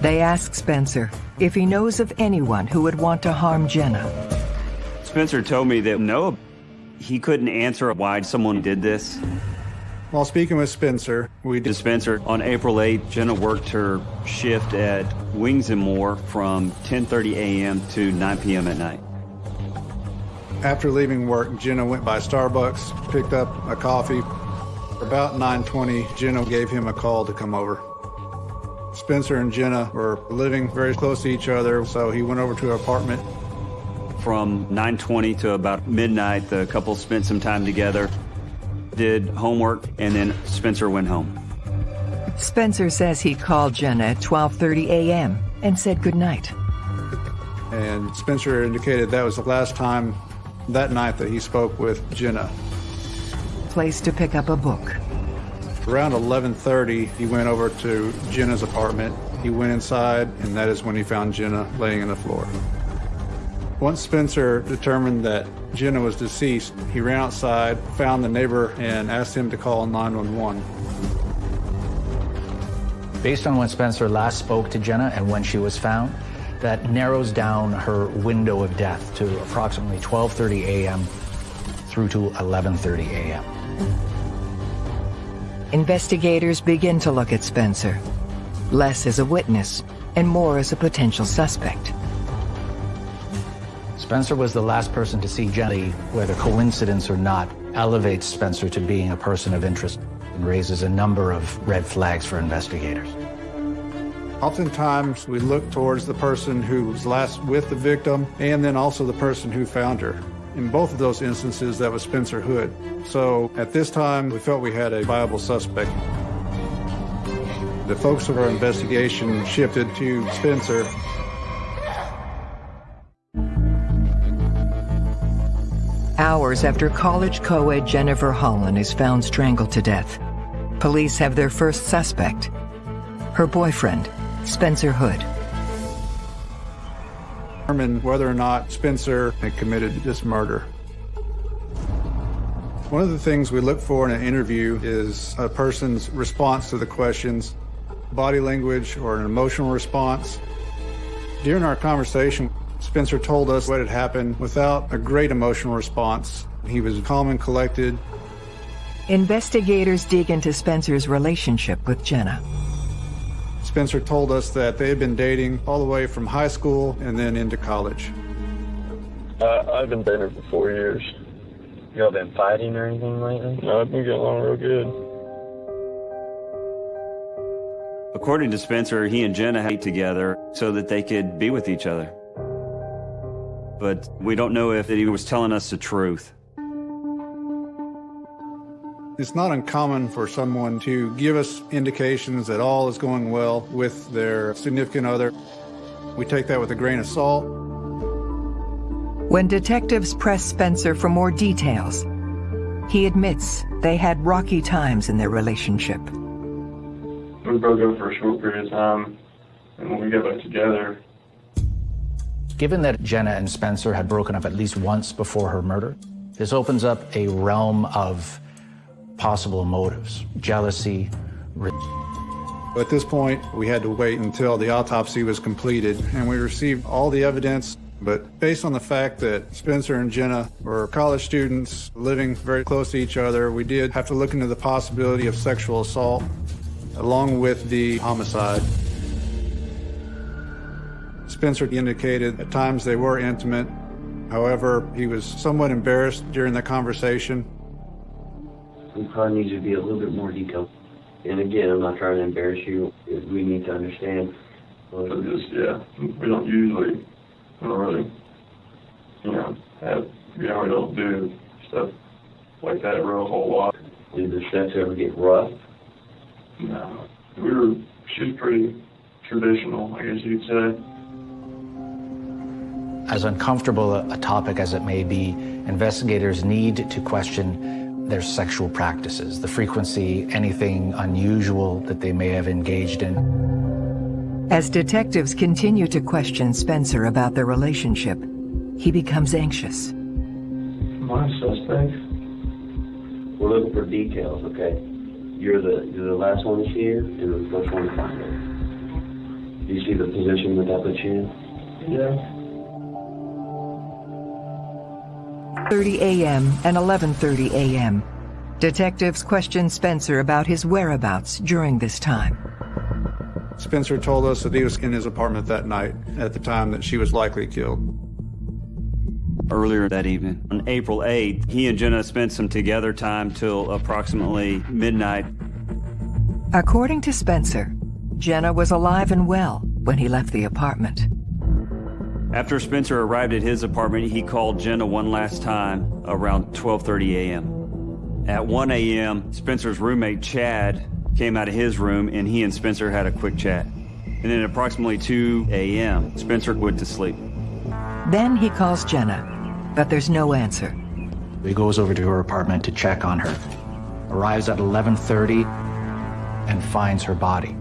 They ask Spencer if he knows of anyone who would want to harm Jenna. Spencer told me that no, he couldn't answer why someone did this. While speaking with Spencer, we did Spencer on April 8th, Jenna worked her shift at Wings and More from 10:30 a.m. to 9 p.m. at night. After leaving work, Jenna went by Starbucks, picked up a coffee. About 9:20, Jenna gave him a call to come over. Spencer and Jenna were living very close to each other, so he went over to her apartment. From 9:20 to about midnight, the couple spent some time together did homework, and then Spencer went home. Spencer says he called Jenna at 12:30 a.m. and said goodnight. And Spencer indicated that was the last time that night that he spoke with Jenna. Place to pick up a book. Around 11:30, he went over to Jenna's apartment. He went inside, and that is when he found Jenna laying on the floor. Once Spencer determined that Jenna was deceased, he ran outside, found the neighbor, and asked him to call 911. Based on when Spencer last spoke to Jenna and when she was found, that narrows down her window of death to approximately 12:30 a.m. through to 11:30 a.m. Investigators begin to look at Spencer, less as a witness and more as a potential suspect. Spencer was the last person to see Jenny, whether coincidence or not, elevates Spencer to being a person of interest and raises a number of red flags for investigators. Oftentimes, we look towards the person who was last with the victim and then also the person who found her. In both of those instances, that was Spencer Hood. So at this time, we felt we had a viable suspect. The focus of our investigation shifted to Spencer Hours after college co-ed Jennifer Holland is found strangled to death, police have their first suspect, her boyfriend, Spencer Hood. Determine whether or not Spencer had committed this murder. One of the things we look for in an interview is a person's response to the questions, body language or an emotional response. During our conversation, Spencer told us what had happened without a great emotional response. He was calm and collected. Investigators dig into Spencer's relationship with Jenna. Spencer told us that they had been dating all the way from high school and then into college. Uh, I've been dating her for four years. Y'all been fighting or anything lately? No, I've been getting along real good. According to Spencer, he and Jenna hate together so that they could be with each other. But we don't know if he was telling us the truth. It's not uncommon for someone to give us indications that all is going well with their significant other. We take that with a grain of salt. When detectives press Spencer for more details, he admits they had rocky times in their relationship. We broke up for a short period of time, and when we got back together, Given that Jenna and Spencer had broken up at least once before her murder, this opens up a realm of possible motives jealousy. At this point, we had to wait until the autopsy was completed, and we received all the evidence. But based on the fact that Spencer and Jenna were college students living very close to each other, we did have to look into the possibility of sexual assault along with the homicide. Spencer indicated at times they were intimate. However, he was somewhat embarrassed during the conversation. We probably need to be a little bit more detailed. And again, I'm not trying to embarrass you. We need to understand. but just, yeah, we don't usually, we don't really, you know, have, we don't, we don't do stuff like that real whole lot. Did the sex ever get rough? No. We were, she was pretty traditional, I guess you'd say. As uncomfortable a, a topic as it may be, investigators need to question their sexual practices, the frequency, anything unusual that they may have engaged in. As detectives continue to question Spencer about their relationship, he becomes anxious. My suspects? We're looking for details, okay? You're the you're the last one to see her, and the first one to find her. Do you see the position that that puts you in? Yeah. 30 a.m. and 11:30 a.m. Detectives questioned Spencer about his whereabouts during this time. Spencer told us that he was in his apartment that night at the time that she was likely killed. Earlier that evening, on April 8th, he and Jenna spent some together time till approximately midnight. According to Spencer, Jenna was alive and well when he left the apartment. After Spencer arrived at his apartment, he called Jenna one last time around 12:30 a.m. At 1 a.m., Spencer's roommate Chad came out of his room and he and Spencer had a quick chat. And then at approximately 2 a.m., Spencer went to sleep. Then he calls Jenna, but there's no answer. He goes over to her apartment to check on her, arrives at 11:30 and finds her body.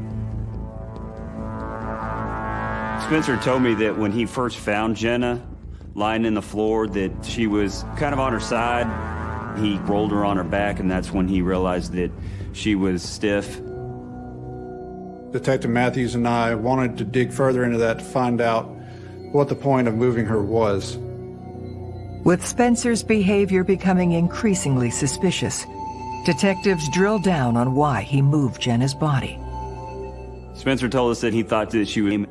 Spencer told me that when he first found Jenna lying in the floor that she was kind of on her side. He rolled her on her back and that's when he realized that she was stiff. Detective Matthews and I wanted to dig further into that to find out what the point of moving her was. With Spencer's behavior becoming increasingly suspicious, detectives drill down on why he moved Jenna's body. Spencer told us that he thought that she was...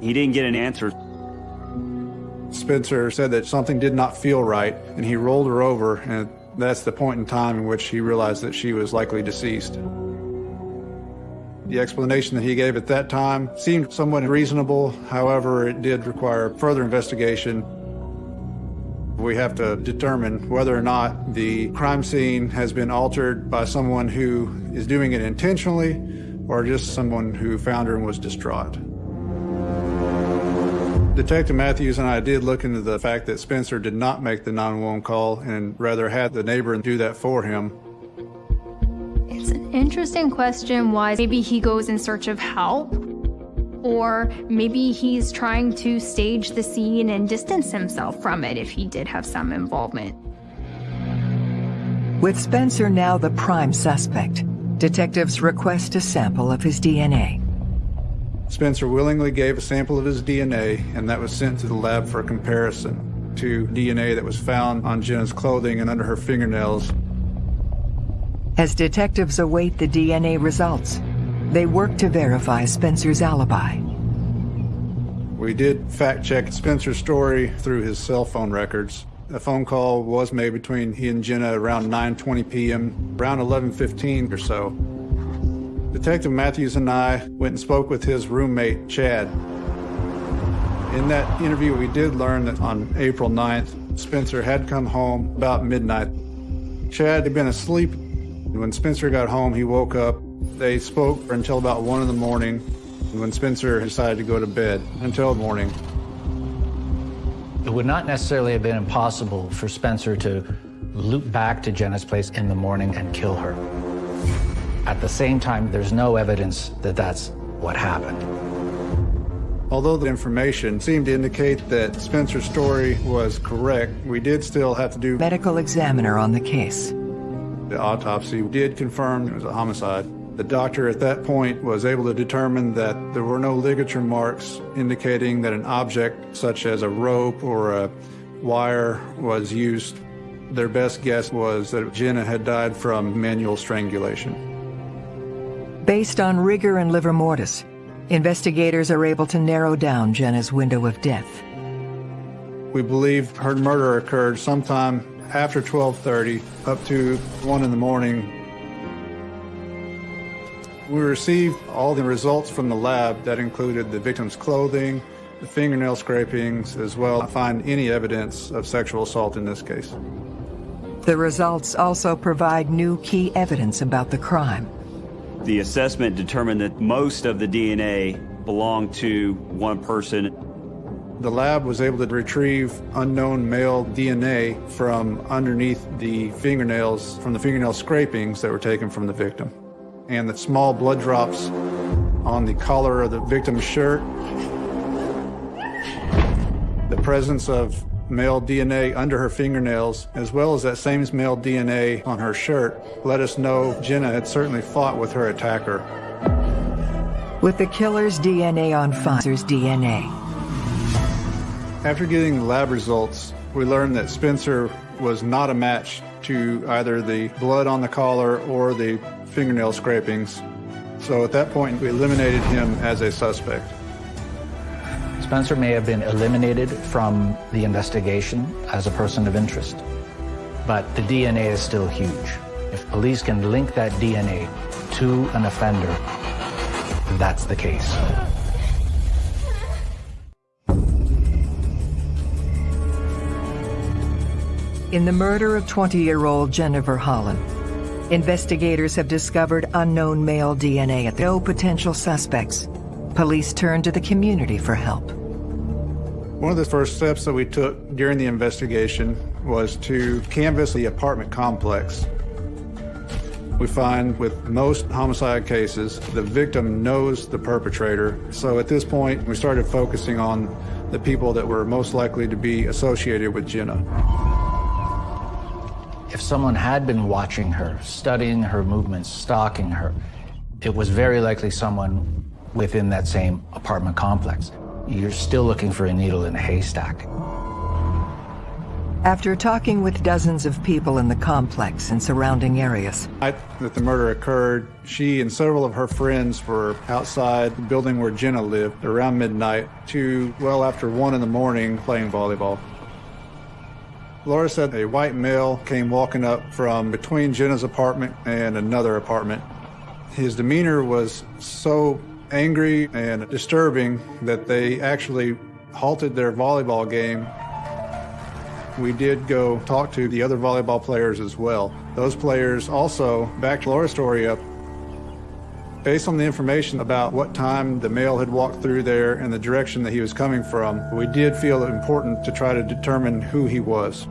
He didn't get an answer. Spencer said that something did not feel right, and he rolled her over, and that's the point in time in which he realized that she was likely deceased. The explanation that he gave at that time seemed somewhat reasonable, however, it did require further investigation. We have to determine whether or not the crime scene has been altered by someone who is doing it intentionally or just someone who found her and was distraught. Detective Matthews and I did look into the fact that Spencer did not make the 911 call and rather had the neighbor do that for him. It's an interesting question why maybe he goes in search of help, or maybe he's trying to stage the scene and distance himself from it if he did have some involvement. With Spencer now the prime suspect, detectives request a sample of his DNA. Spencer willingly gave a sample of his DNA, and that was sent to the lab for a comparison to DNA that was found on Jenna's clothing and under her fingernails. As detectives await the DNA results, They work to verify Spencer's alibi. We did fact check Spencer's story through his cell phone records. A phone call was made between he and Jenna around 9:20 p.m., around 11:15 or so. Detective Matthews and I went and spoke with his roommate, Chad. In that interview, we did learn that on April 9th, Spencer had come home about midnight. Chad had been asleep. When Spencer got home, he woke up. They spoke until about 1 in the morning when Spencer decided to go to bed until morning. It would not necessarily have been impossible for Spencer to loop back to Jenna's place in the morning and kill her. At the same time, there's no evidence that that's what happened. Although the information seemed to indicate that Spencer's story was correct, we did still have to do medical examiner on the case. The autopsy did confirm it was a homicide. The doctor at that point was able to determine that there were no ligature marks indicating that an object such as a rope or a wire was used. Their best guess was that Jenna had died from manual strangulation. Based on rigor and livor mortis, investigators are able to narrow down Jenna's window of death. We believe her murder occurred sometime after 12:30 up to 1 in the morning. We received all the results from the lab that included the victim's clothing, the fingernail scrapings, as well as find any evidence of sexual assault in this case. The results also provide new key evidence about the crime. The assessment determined that most of the DNA belonged to one person. The lab was able to retrieve unknown male DNA from underneath the fingernails, from the fingernail scrapings that were taken from the victim. And the small blood drops on the collar of the victim's shirt, the presence of male DNA under her fingernails, as well as that same male DNA on her shirt, let us know Jenna had certainly fought with her attacker. With the killer's DNA on Spencer's DNA. After getting the lab results, we learned that Spencer was not a match to either the blood on the collar or the fingernail scrapings. So at that point, we eliminated him as a suspect. Spencer may have been eliminated from the investigation as a person of interest, but the DNA is still huge. If police can link that DNA to an offender, that's the case. In the murder of 20-year-old Jennifer Holland, investigators have discovered unknown male DNA at the no potential suspects. Police turned to the community for help. One of the first steps that we took during the investigation was to canvass the apartment complex. We find with most homicide cases, the victim knows the perpetrator. So at this point, we started focusing on the people that were most likely to be associated with Jenna. If someone had been watching her, studying her movements, stalking her, it was very likely someone within that same apartment complex. You're still looking for a needle in a haystack. After talking with dozens of people in the complex and surrounding areas, night that the murder occurred, she and several of her friends were outside the building where Jenna lived around midnight to well after one in the morning playing volleyball. Laura said a white male came walking up from between Jenna's apartment and another apartment. His demeanor was so angry and disturbing that they actually halted their volleyball game. We did go talk to the other volleyball players as well. Those players also backed Laura's story up. Based on the information about what time the male had walked through there and the direction that he was coming from, we did feel it important to try to determine who he was.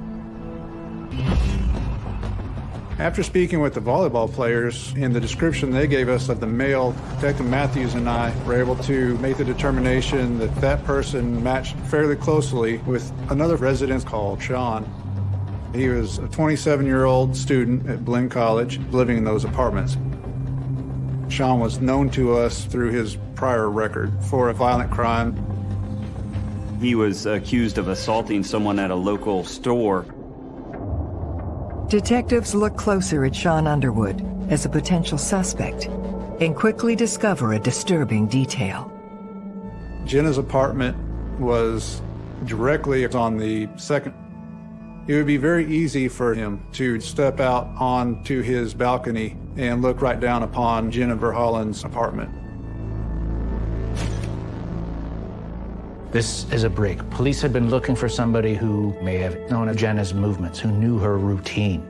After speaking with the volleyball players and the description they gave us of the male, Detective Matthews and I were able to make the determination that that person matched fairly closely with another resident called Sean. He was a 27-year-old student at Blinn College living in those apartments. Sean was known to us through his prior record for a violent crime. He was accused of assaulting someone at a local store detectives look closer at Sean Underwood as a potential suspect. and quickly discover a disturbing detail. Jenna's apartment was directly on the second. It would be very easy for him to step out onto his balcony and look right down upon Jennifer Holland's apartment. This is a break. Police had been looking for somebody who may have known of Jenna's movements, who knew her routine.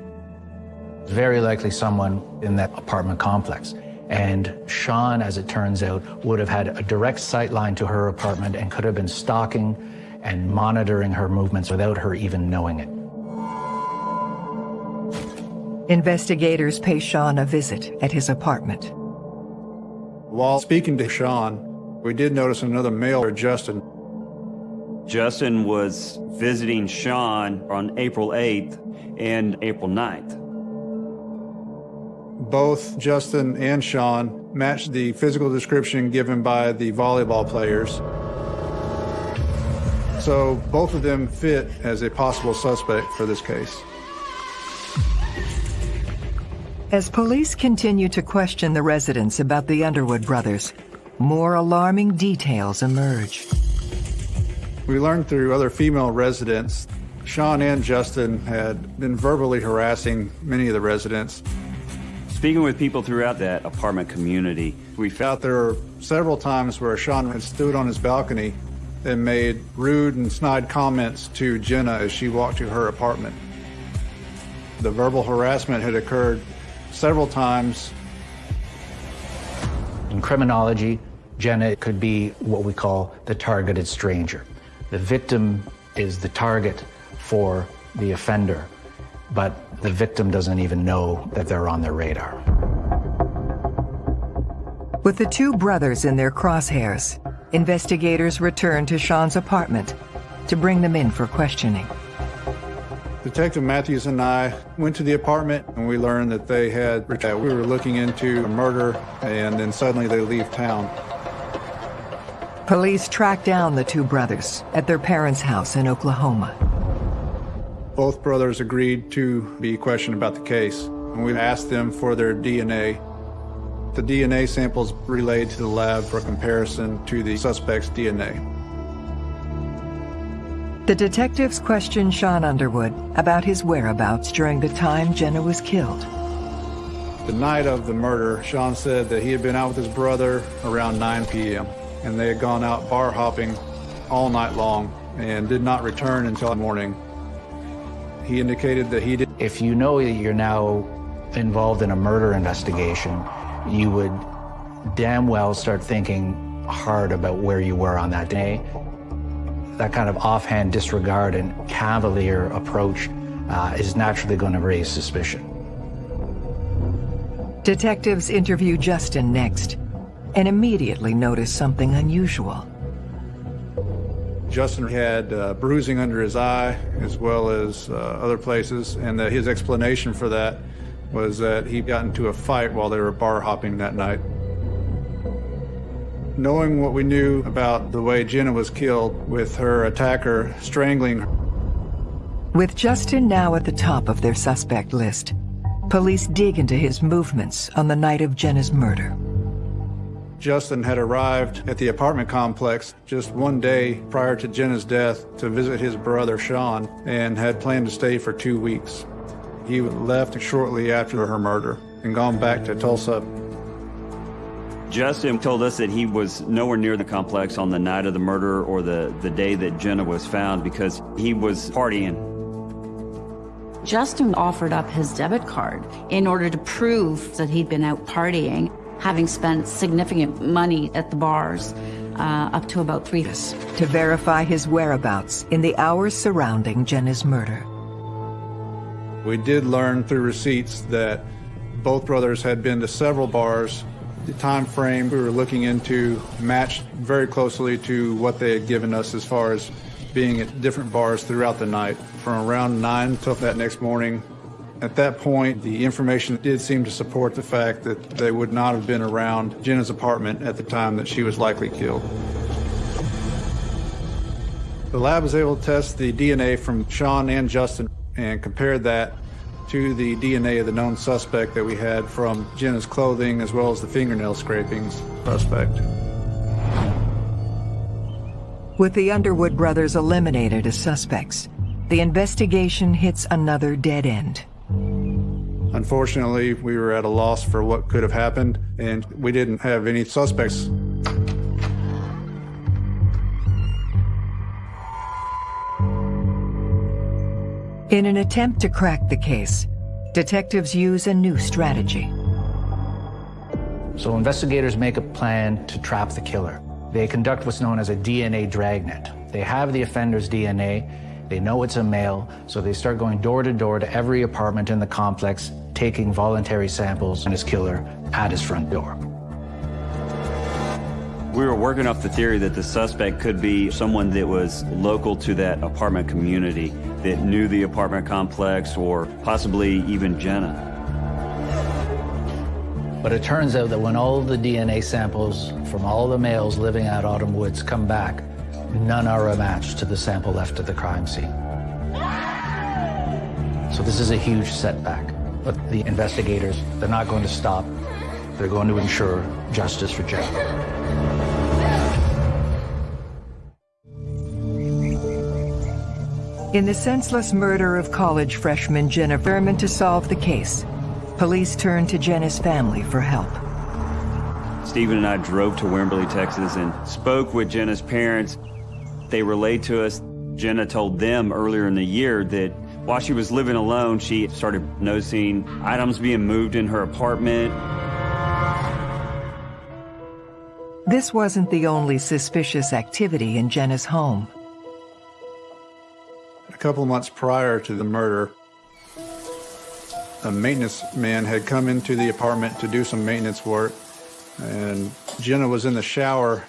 Very likely someone in that apartment complex. And Sean, as it turns out, would have had a direct sight line to her apartment and could have been stalking and monitoring her movements without her even knowing it. Investigators pay Sean a visit at his apartment. While speaking to Sean, we did notice another male, Justin. Justin was visiting Sean on April 8th and April 9th. Both Justin and Sean matched the physical description given by the volleyball players. So both of them fit as a possible suspect for this case. As police continue to question the residents about the Underwood brothers, more alarming details emerge. We learned through other female residents, Sean and Justin had been verbally harassing many of the residents. Speaking with people throughout that apartment community, we found there were several times where Sean had stood on his balcony and made rude and snide comments to Jenna as she walked to her apartment. The verbal harassment had occurred several times. In criminology, Jenna could be what we call the targeted stranger. The victim is the target for the offender, but the victim doesn't even know that they're on their radar. With the two brothers in their crosshairs, investigators return to Sean's apartment to bring them in for questioning. Detective Matthews and I went to the apartment and we learned that they had, that we were looking into a murder and then suddenly they leave town. Police track down the two brothers at their parents' house in Oklahoma. Both brothers agreed to be questioned about the case, and we asked them for their DNA. The DNA samples relayed to the lab for comparison to the suspect's DNA. The detectives questioned Sean Underwood about his whereabouts during the time Jenna was killed. The night of the murder, Sean said that he had been out with his brother around 9 p.m and they had gone out bar hopping all night long and did not return until morning. He indicated that he did. If you know that you're now involved in a murder investigation, you would damn well start thinking hard about where you were on that day. That kind of offhand disregard and cavalier approach uh, is naturally going to raise suspicion. Detectives interview Justin next and immediately noticed something unusual. Justin had uh, bruising under his eye as well as uh, other places, and his explanation for that was that he got into a fight while they were bar hopping that night. Knowing what we knew about the way Jenna was killed with her attacker strangling her. With Justin now at the top of their suspect list, police dig into his movements on the night of Jenna's murder. Justin had arrived at the apartment complex just one day prior to Jenna's death to visit his brother Sean and had planned to stay for two weeks. He left shortly after her murder and gone back to Tulsa. Justin told us that he was nowhere near the complex on the night of the murder or the, the day that Jenna was found because he was partying. Justin offered up his debit card in order to prove that he'd been out partying having spent significant money at the bars, uh, up to about three. To verify his whereabouts in the hours surrounding Jenna's murder. We did learn through receipts that both brothers had been to several bars. The time frame we were looking into matched very closely to what they had given us as far as being at different bars throughout the night. From around 9 till that next morning, at that point, the information did seem to support the fact that they would not have been around Jenna's apartment at the time that she was likely killed. The lab was able to test the DNA from Sean and Justin and compared that to the DNA of the known suspect that we had from Jenna's clothing as well as the fingernail scrapings suspect. With the Underwood brothers eliminated as suspects, the investigation hits another dead end. Unfortunately, we were at a loss for what could have happened, and we didn't have any suspects. In an attempt to crack the case, detectives use a new strategy. So investigators make a plan to trap the killer. They conduct what's known as a DNA dragnet. They have the offender's DNA, they know it's a male, so they start going door to door to every apartment in the complex, taking voluntary samples on his killer at his front door. We were working off the theory that the suspect could be someone that was local to that apartment community, that knew the apartment complex, or possibly even Jenna. But it turns out that when all the DNA samples from all the males living at Autumn Woods come back, none are a match to the sample left at the crime scene. So this is a huge setback. But the investigators, they're not going to stop. They're going to ensure justice for Jenna. In the senseless murder of college freshman Jenna determined to solve the case, police turned to Jenna's family for help. Stephen and I drove to Wimberley, Texas, and spoke with Jenna's parents. They relayed to us, Jenna told them earlier in the year that while she was living alone, she started noticing items being moved in her apartment. This wasn't the only suspicious activity in Jenna's home. A couple months prior to the murder, a maintenance man had come into the apartment to do some maintenance work, and Jenna was in the shower.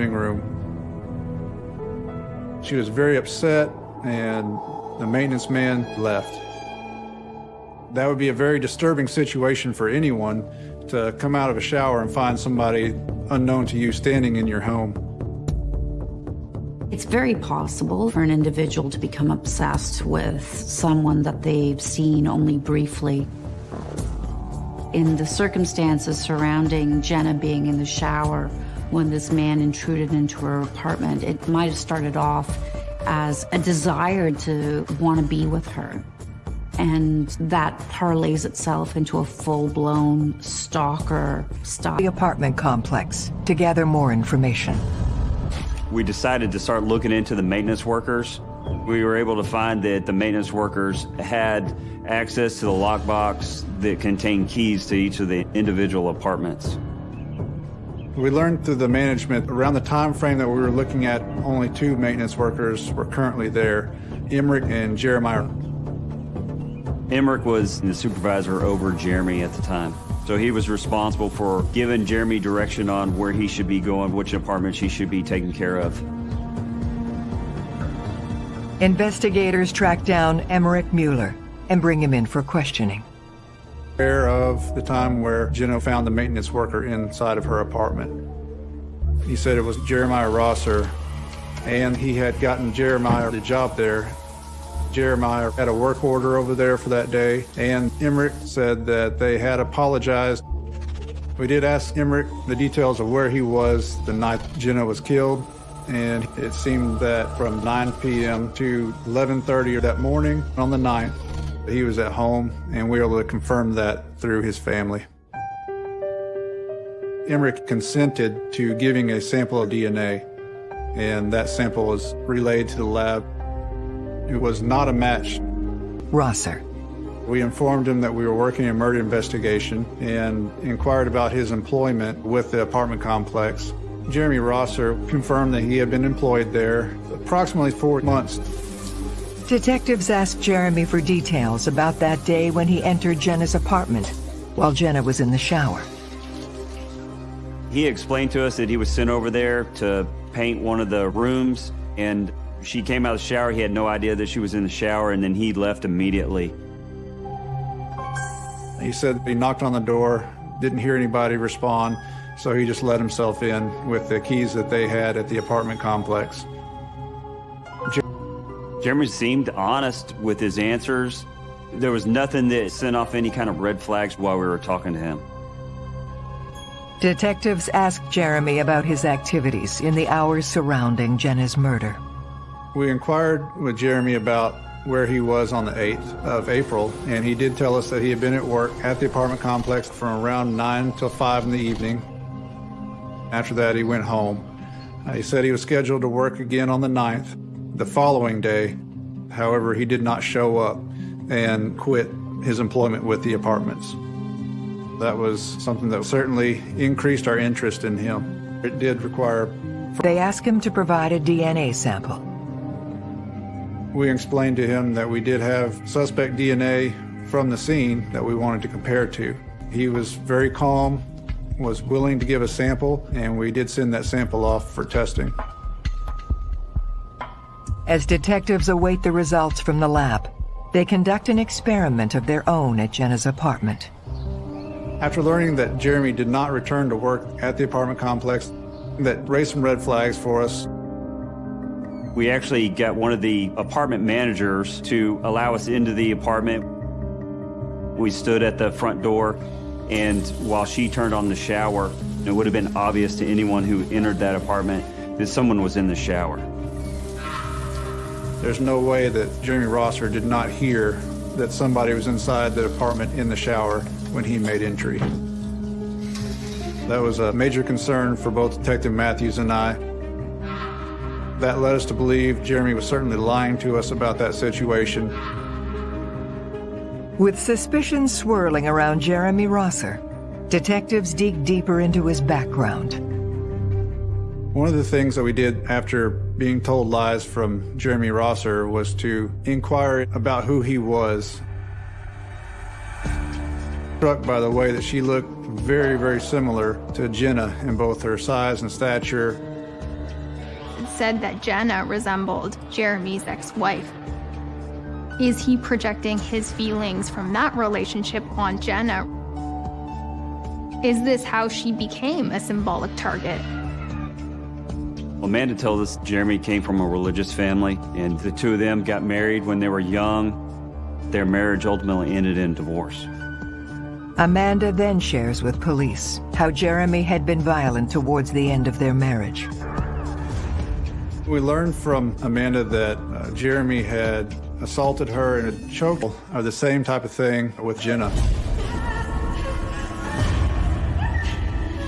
Living room. She was very upset, and the maintenance man left. That would be a very disturbing situation for anyone to come out of a shower and find somebody unknown to you standing in your home. It's very possible for an individual to become obsessed with someone that they've seen only briefly. In the circumstances surrounding Jenna being in the shower when this man intruded into her apartment, it might have started off as a desire to want to be with her. And that parlays itself into a full-blown stalker style. The apartment complex to gather more information. We decided to start looking into the maintenance workers. We were able to find that the maintenance workers had access to the lockbox that contained keys to each of the individual apartments. We learned through the management around the time frame that we were looking at, only two maintenance workers were currently there, Emmerich and Jeremiah. Emmerich was the supervisor over Jeremy at the time. So he was responsible for giving Jeremy direction on where he should be going, which apartments he should be taking care of. Investigators track down Emmerich Mueller and bring him in for questioning. Aware of the time where Jenna found the maintenance worker inside of her apartment. He said it was Jeremiah Rosser, and he had gotten Jeremiah the job there. Jeremiah had a work order over there for that day, and Emmerich said that they had apologized. We did ask Emmerich the details of where he was the night Jenna was killed, and it seemed that from 9 p.m. to 11.30 that morning on the 9th, he was at home, and we were able to confirm that through his family. Emmerich consented to giving a sample of DNA, and that sample was relayed to the lab. It was not a match. Rosser. We informed him that we were working a murder investigation and inquired about his employment with the apartment complex. Jeremy Rosser confirmed that he had been employed there approximately four months. Detectives asked Jeremy for details about that day when he entered Jenna's apartment while Jenna was in the shower. He explained to us that he was sent over there to paint one of the rooms and she came out of the shower. He had no idea that she was in the shower and then he left immediately. He said he knocked on the door, didn't hear anybody respond, so he just let himself in with the keys that they had at the apartment complex. Jeremy seemed honest with his answers. There was nothing that sent off any kind of red flags while we were talking to him. Detectives asked Jeremy about his activities in the hours surrounding Jenna's murder. We inquired with Jeremy about where he was on the 8th of April, and he did tell us that he had been at work at the apartment complex from around 9 till 5 in the evening. After that, he went home. Uh, he said he was scheduled to work again on the 9th. The following day, however, he did not show up and quit his employment with the apartments. That was something that certainly increased our interest in him. It did require. They asked him to provide a DNA sample. We explained to him that we did have suspect DNA from the scene that we wanted to compare to. He was very calm, was willing to give a sample, and we did send that sample off for testing. As detectives await the results from the lab, they conduct an experiment of their own at Jenna's apartment. After learning that Jeremy did not return to work at the apartment complex, that raised some red flags for us. We actually got one of the apartment managers to allow us into the apartment. We stood at the front door, and while she turned on the shower, it would have been obvious to anyone who entered that apartment that someone was in the shower. There's no way that Jeremy Rosser did not hear that somebody was inside the apartment in the shower when he made entry. That was a major concern for both Detective Matthews and I. That led us to believe Jeremy was certainly lying to us about that situation. With suspicions swirling around Jeremy Rosser, detectives dig deeper into his background. One of the things that we did after being told lies from Jeremy Rosser was to inquire about who he was. Struck by the way that she looked very, very similar to Jenna in both her size and stature. It said that Jenna resembled Jeremy's ex-wife. Is he projecting his feelings from that relationship on Jenna? Is this how she became a symbolic target? Amanda told us Jeremy came from a religious family, and the two of them got married when they were young. Their marriage ultimately ended in divorce. Amanda then shares with police how Jeremy had been violent towards the end of their marriage. We learned from Amanda that uh, Jeremy had assaulted her in a choke, or the same type of thing with Jenna.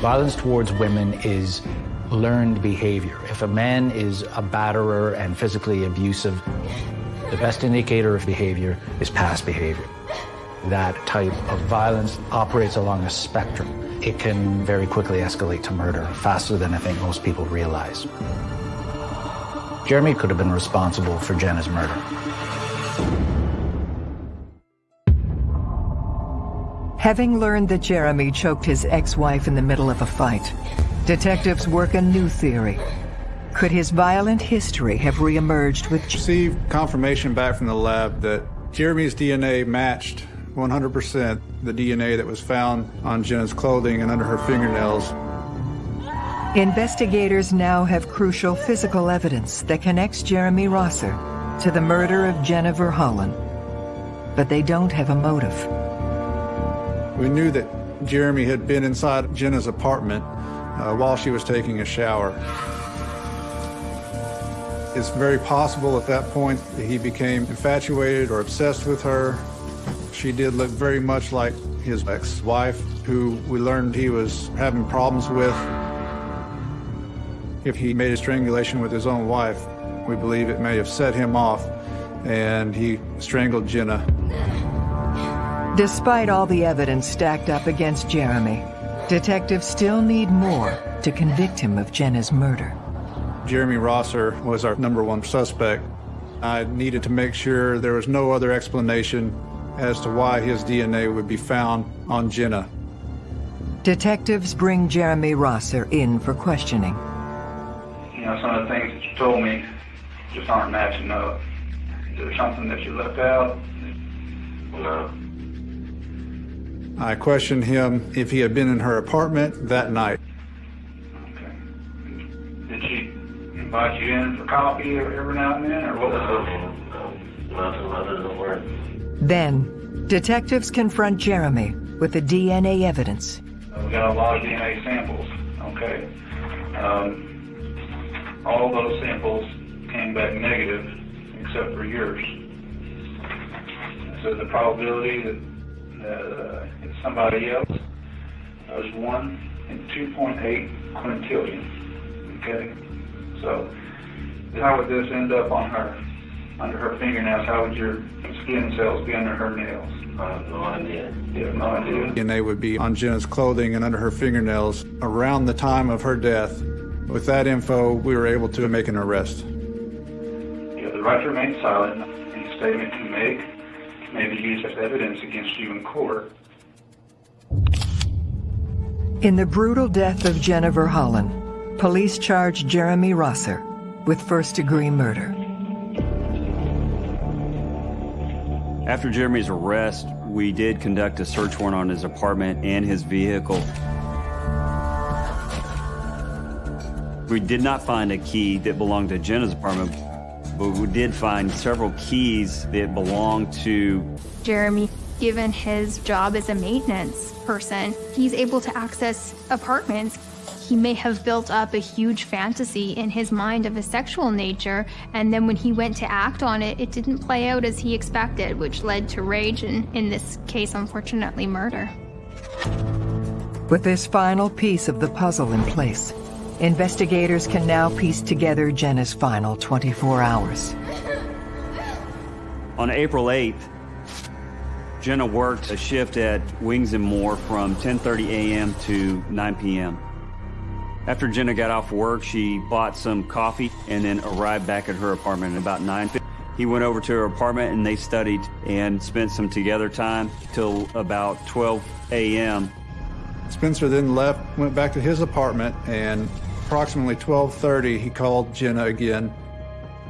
Violence towards women is learned behavior. If a man is a batterer and physically abusive, the best indicator of behavior is past behavior. That type of violence operates along a spectrum. It can very quickly escalate to murder, faster than I think most people realize. Jeremy could have been responsible for Jenna's murder. Having learned that Jeremy choked his ex-wife in the middle of a fight, detectives work a new theory. Could his violent history have reemerged with... Received confirmation back from the lab that Jeremy's DNA matched 100% the DNA that was found on Jenna's clothing and under her fingernails. Investigators now have crucial physical evidence that connects Jeremy Rosser to the murder of Jennifer Holland. But they don't have a motive. We knew that Jeremy had been inside Jenna's apartment uh, while she was taking a shower. It's very possible at that point that he became infatuated or obsessed with her. She did look very much like his ex-wife, who we learned he was having problems with. If he made a strangulation with his own wife, we believe it may have set him off, and he strangled Jenna. Despite all the evidence stacked up against Jeremy, detectives still need more to convict him of Jenna's murder. Jeremy Rosser was our number one suspect. I needed to make sure there was no other explanation as to why his DNA would be found on Jenna. Detectives bring Jeremy Rosser in for questioning. You know, some of the things that you told me just aren't matching up. Is there something that you left out? No. I questioned him if he had been in her apartment that night. Did she invite you in for coffee every now and then, or what was Nothing, nothing, don't worry. Then, detectives confront Jeremy with the DNA evidence. Uh, We got a lot of DNA samples, okay? Um, all those samples came back negative except for yours. So the probability that, that uh, it's somebody else is 1 in 2.8 quintillion, okay? So how would this end up on her, under her fingernails? How would your skin cells be under her nails? I have no idea. You have no idea? DNA would be on Jenna's clothing and under her fingernails around the time of her death. With that info, we were able to make an arrest. You have the right to remain silent. Any statement you make may be used as evidence against you in court. In the brutal death of Jennifer Holland, police charged Jeremy Rosser with first-degree murder. After Jeremy's arrest, we did conduct a search warrant on his apartment and his vehicle. We did not find a key that belonged to Jenna's apartment, but we did find several keys that belonged to Jeremy, given his job as a maintenance person, he's able to access apartments. He may have built up a huge fantasy in his mind of a sexual nature, and then when he went to act on it, it didn't play out as he expected, which led to rage and, in this case, unfortunately, murder. With this final piece of the puzzle in place, investigators can now piece together Jenna's final 24 hours. On April 8th, Jenna worked a shift at Wings and More from 10:30 a.m. to 9 p.m. After Jenna got off work, she bought some coffee and then arrived back at her apartment at about 9. He went over to her apartment and they studied and spent some together time till about 12 a.m. Spencer then left, went back to his apartment, and approximately 12:30, he called Jenna again,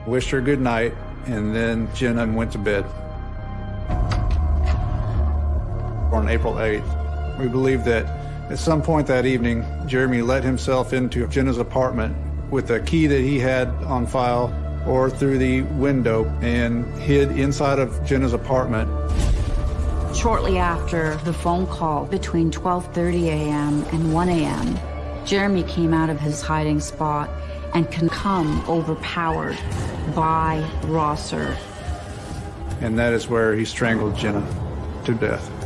wished her good night, and then Jenna went to bed. On April 8th, we believe that at some point that evening, Jeremy let himself into Jenna's apartment with a key that he had on file or through the window and hid inside of Jenna's apartment. Shortly after the phone call between 12:30 a.m. and 1 a.m., Jeremy came out of his hiding spot and can come overpowered by Rosser. And that is where he strangled Jenna to death.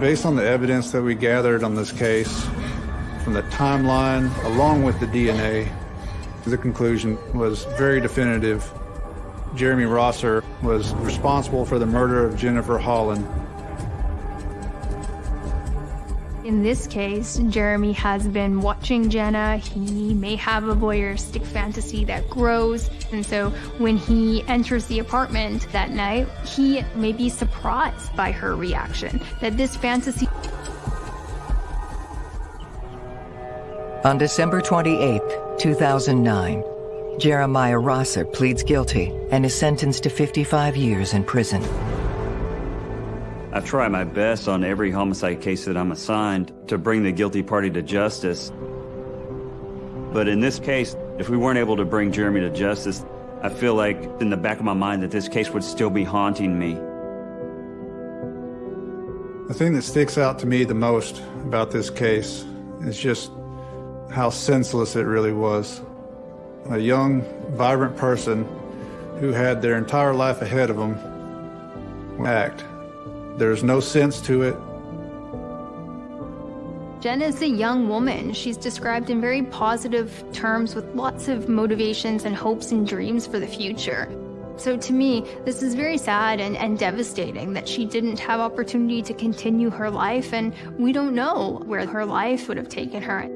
Based on the evidence that we gathered on this case, from the timeline along with the DNA, the conclusion was very definitive. Jeremy Rosser was responsible for the murder of Jennifer Holland. In this case, Jeremy has been watching Jenna. He may have a voyeuristic fantasy that grows. And so when he enters the apartment that night, he may be surprised by her reaction that this fantasy. On December 28, 2009, Jeremiah Rosser pleads guilty and is sentenced to 55 years in prison. I try my best on every homicide case that I'm assigned to bring the guilty party to justice. But in this case, if we weren't able to bring Jeremy to justice, I feel like in the back of my mind that this case would still be haunting me. The thing that sticks out to me the most about this case is just how senseless it really was. A young, vibrant person who had their entire life ahead of them act. There's no sense to it. Jen is a young woman. She's described in very positive terms with lots of motivations and hopes and dreams for the future. So to me, this is very sad and, and devastating that she didn't have opportunity to continue her life, and we don't know where her life would have taken her.